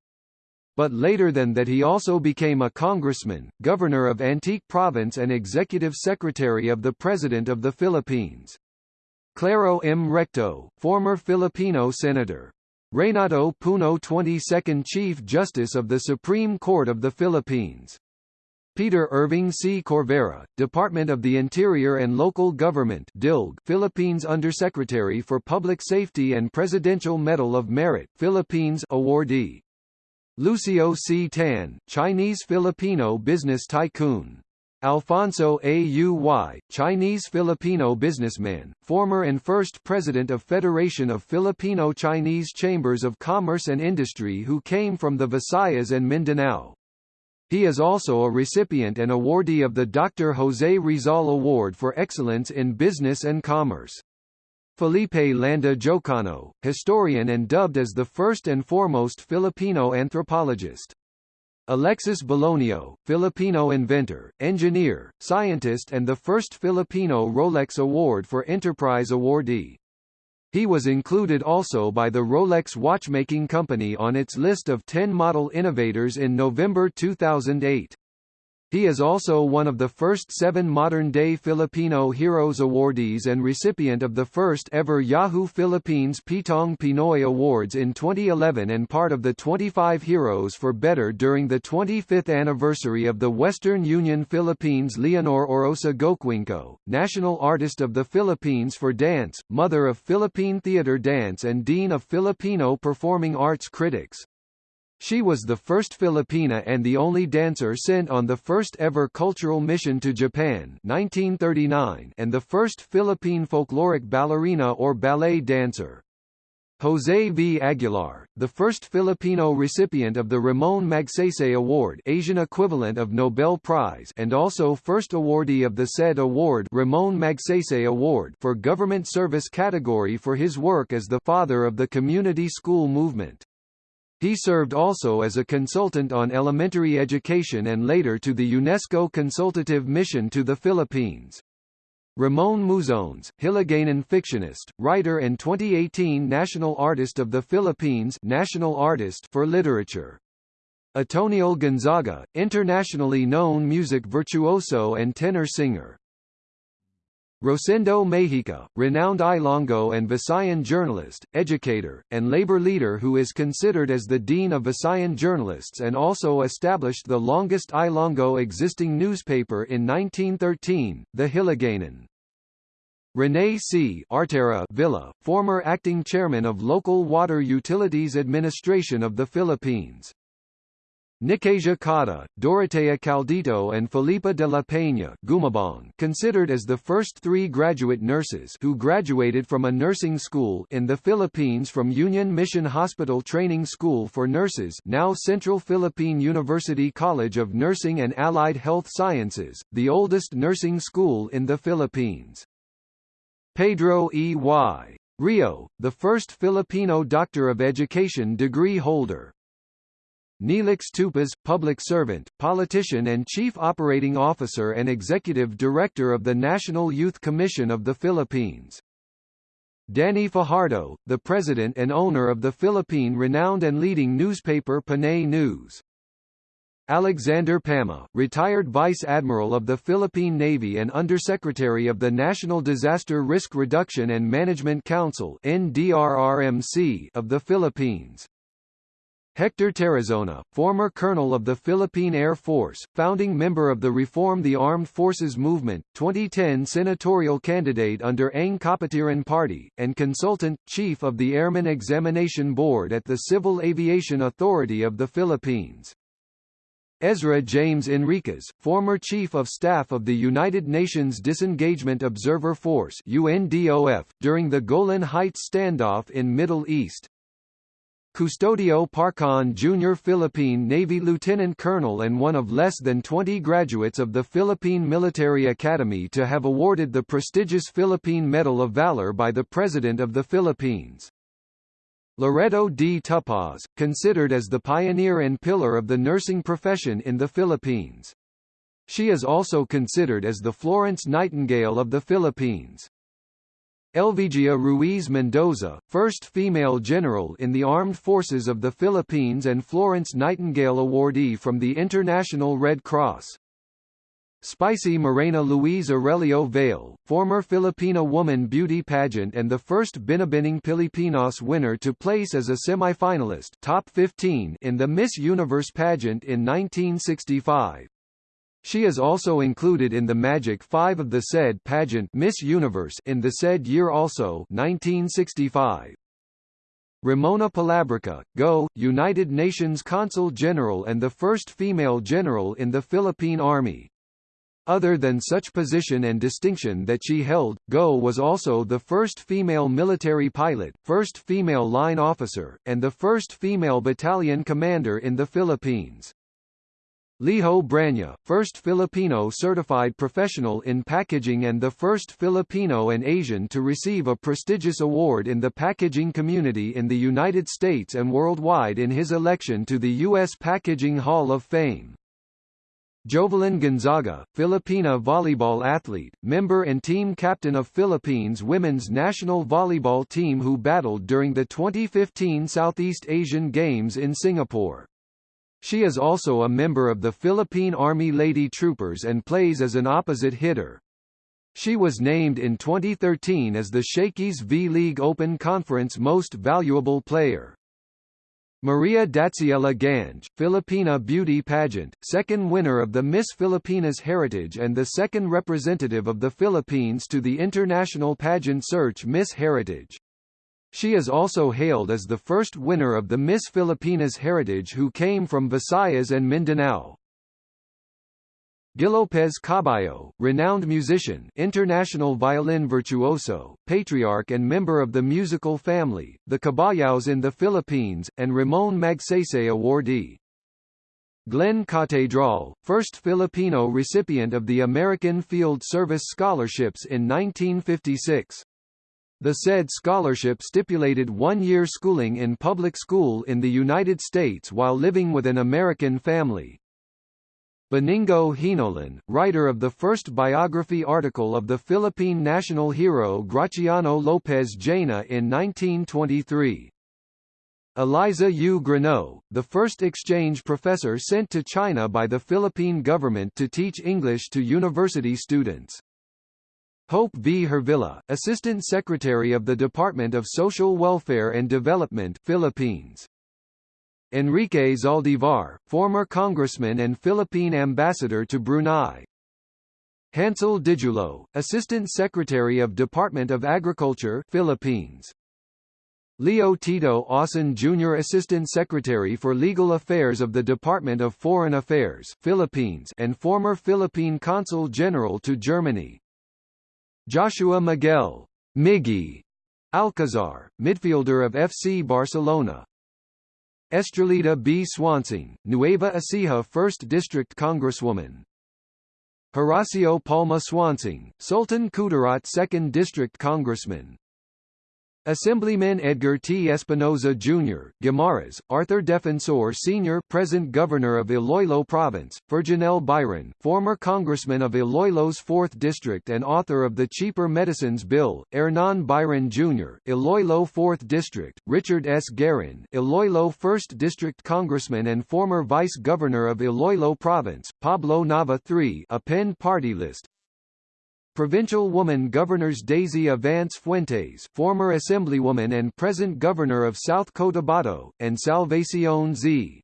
But later than that he also became a congressman, governor of Antique Province and executive secretary of the President of the Philippines. Claro M. Recto, former Filipino senator. Renato Puno 22nd Chief Justice of the Supreme Court of the Philippines. Peter Irving C. Corvera, Department of the Interior and Local Government DILG, Philippines Undersecretary for Public Safety and Presidential Medal of Merit Philippines awardee. Lucio C. Tan, Chinese-Filipino business tycoon. Alfonso Auy, Chinese-Filipino businessman, former and first president of Federation of Filipino-Chinese Chambers of Commerce and Industry who came from the Visayas and Mindanao. He is also a recipient and awardee of the Dr. José Rizal Award for Excellence in Business and Commerce. Felipe Landa Jocano, historian and dubbed as the first and foremost Filipino anthropologist. Alexis Belonio, Filipino inventor, engineer, scientist and the first Filipino Rolex Award for Enterprise awardee. He was included also by the Rolex watchmaking company on its list of 10 model innovators in November 2008. He is also one of the first seven modern-day Filipino Heroes awardees and recipient of the first ever Yahoo Philippines Pitong Pinoy Awards in 2011 and part of the 25 Heroes for Better during the 25th anniversary of the Western Union Philippines Leonor Orosa Goquingco, National Artist of the Philippines for Dance, Mother of Philippine Theater Dance and Dean of Filipino Performing Arts Critics. She was the first Filipina and the only dancer sent on the first ever cultural mission to Japan 1939 and the first Philippine folkloric ballerina or ballet dancer. José V. Aguilar, the first Filipino recipient of the Ramon Magsaysay Award Asian equivalent of Nobel Prize and also first awardee of the said award Ramon Magsaysay Award for government service category for his work as the father of the community school movement. He served also as a consultant on elementary education and later to the UNESCO Consultative Mission to the Philippines. Ramon Muzones, Hiligaynon fictionist, writer and 2018 National Artist of the Philippines National Artist for Literature. Atoniel Gonzaga, internationally known music virtuoso and tenor singer. Rosendo Mejica, renowned Ilongo and Visayan journalist, educator, and labor leader who is considered as the dean of Visayan journalists and also established the longest Ilongo existing newspaper in 1913, the Hiligaynon. Rene C. Artera Villa, former acting chairman of Local Water Utilities Administration of the Philippines. Nicasia Cata, Dorotea Caldito and Felipa de la Peña Gumabong considered as the first three graduate nurses who graduated from a nursing school in the Philippines from Union Mission Hospital Training School for Nurses now Central Philippine University College of Nursing and Allied Health Sciences, the oldest nursing school in the Philippines. Pedro E. Y. Rio, the first Filipino Doctor of Education degree holder. Neelix Tupas, public servant, politician and chief operating officer and executive director of the National Youth Commission of the Philippines. Danny Fajardo, the president and owner of the Philippine renowned and leading newspaper Panay News. Alexander Pama, retired Vice Admiral of the Philippine Navy and Undersecretary of the National Disaster Risk Reduction and Management Council of the Philippines. Hector Tarazona, former colonel of the Philippine Air Force, founding member of the Reform the Armed Forces Movement, 2010 senatorial candidate under Ang Kapatiran Party, and consultant, chief of the Airman Examination Board at the Civil Aviation Authority of the Philippines. Ezra James Enriquez, former Chief of Staff of the United Nations Disengagement Observer Force UNDOF, during the Golan Heights standoff in Middle East. Custodio Parcon Jr. Philippine Navy Lieutenant Colonel and one of less than 20 graduates of the Philippine Military Academy to have awarded the prestigious Philippine Medal of Valor by the President of the Philippines. Loreto D. Tupaz, considered as the pioneer and pillar of the nursing profession in the Philippines. She is also considered as the Florence Nightingale of the Philippines. Elvigia Ruiz Mendoza, first female general in the Armed Forces of the Philippines and Florence Nightingale awardee from the International Red Cross. Spicy Morena Louise Aurelio Vale, former Filipina woman beauty pageant and the first Binibining Pilipinas winner to place as a semifinalist top 15 in the Miss Universe pageant in 1965. She is also included in the Magic Five of the said pageant Miss Universe in the said year also 1965. Ramona Palabrica, Go, United Nations Consul General and the first female general in the Philippine Army. Other than such position and distinction that she held, Go was also the first female military pilot, first female line officer, and the first female battalion commander in the Philippines. Liho Branya, first Filipino certified professional in packaging and the first Filipino and Asian to receive a prestigious award in the packaging community in the United States and worldwide in his election to the U.S. Packaging Hall of Fame. Jovelyn Gonzaga, Filipina volleyball athlete, member and team captain of Philippines women's national volleyball team who battled during the 2015 Southeast Asian Games in Singapore. She is also a member of the Philippine Army Lady Troopers and plays as an opposite hitter. She was named in 2013 as the Shakey's V-League Open Conference Most Valuable Player. Maria Datsiela Ganj, Filipina Beauty Pageant, second winner of the Miss Filipinas Heritage and the second representative of the Philippines to the international pageant search Miss Heritage. She is also hailed as the first winner of the Miss Filipinas Heritage who came from Visayas and Mindanao. Gilopez Kabayao, renowned musician, international violin virtuoso, patriarch and member of the musical family, the Kabayaos in the Philippines, and Ramon Magsaysay awardee. Glenn Catedral, first Filipino recipient of the American Field Service Scholarships in 1956. The said scholarship stipulated one-year schooling in public school in the United States while living with an American family. Beningo Hinolan, writer of the first biography article of the Philippine national hero Graciano Lopez Jaena in 1923. Eliza U. Griño, the first exchange professor sent to China by the Philippine government to teach English to university students. Hope V. Hervilla, Assistant Secretary of the Department of Social Welfare and Development Philippines. Enrique Zaldivar, former congressman and Philippine ambassador to Brunei. Hansel Dijulo, Assistant Secretary of Department of Agriculture Philippines. Leo Tito Ausan Jr. Assistant Secretary for Legal Affairs of the Department of Foreign Affairs Philippines and former Philippine Consul General to Germany. Joshua Miguel Miggy Alcazar, midfielder of FC Barcelona. Estrelita B. Suansing, Nueva Ecija 1st District Congresswoman. Horacio Palma Suansing, Sultan Kudarat 2nd District Congressman. Assemblyman Edgar T. Espinoza Jr., Guimaras, Arthur Defensor Sr. present Governor of Iloilo Province, Ferjenel Biron, former Congressman of Iloilo's 4th District and author of the Cheaper Medicines Bill, Hernan Biron Jr., Iloilo 4th District, Richard S. Garin, Iloilo 1st District Congressman and former Vice Governor of Iloilo Province, Pablo Nava III a party list, Provincial woman Governors Daisy Avance Fuentes former Assemblywoman and present Governor of South Cotabato, and Salvacion Z.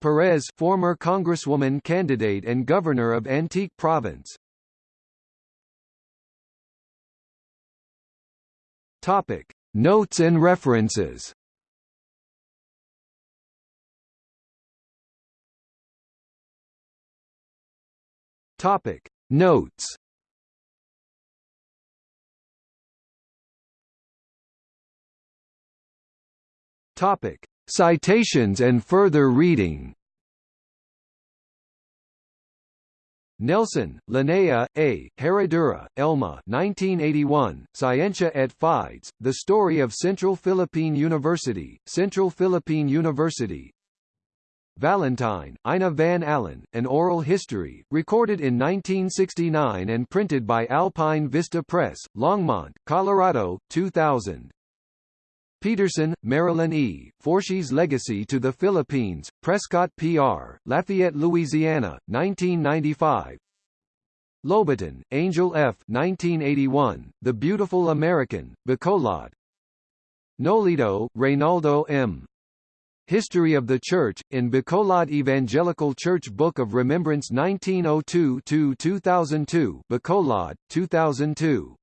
Perez former Congresswoman candidate and Governor of Antique Province. Topic. Notes and references Topic. Notes Topic: Citations and further reading. Nelson, Linnea, A., Herradura, Elma 1981, Scientia et Fides, The Story of Central Philippine University, Central Philippine University Valentine, Ina Van Allen, An Oral History, recorded in 1969 and printed by Alpine Vista Press, Longmont, Colorado, 2000. Peterson, Marilyn E., Forshey's Legacy to the Philippines, Prescott P.R., Lafayette, Louisiana, 1995 Lobaton, Angel F. 1981, The Beautiful American, Bacolod Nolito, Reynaldo M. History of the Church, in Bacolod Evangelical Church Book of Remembrance 1902-2002 Bacolod, 2002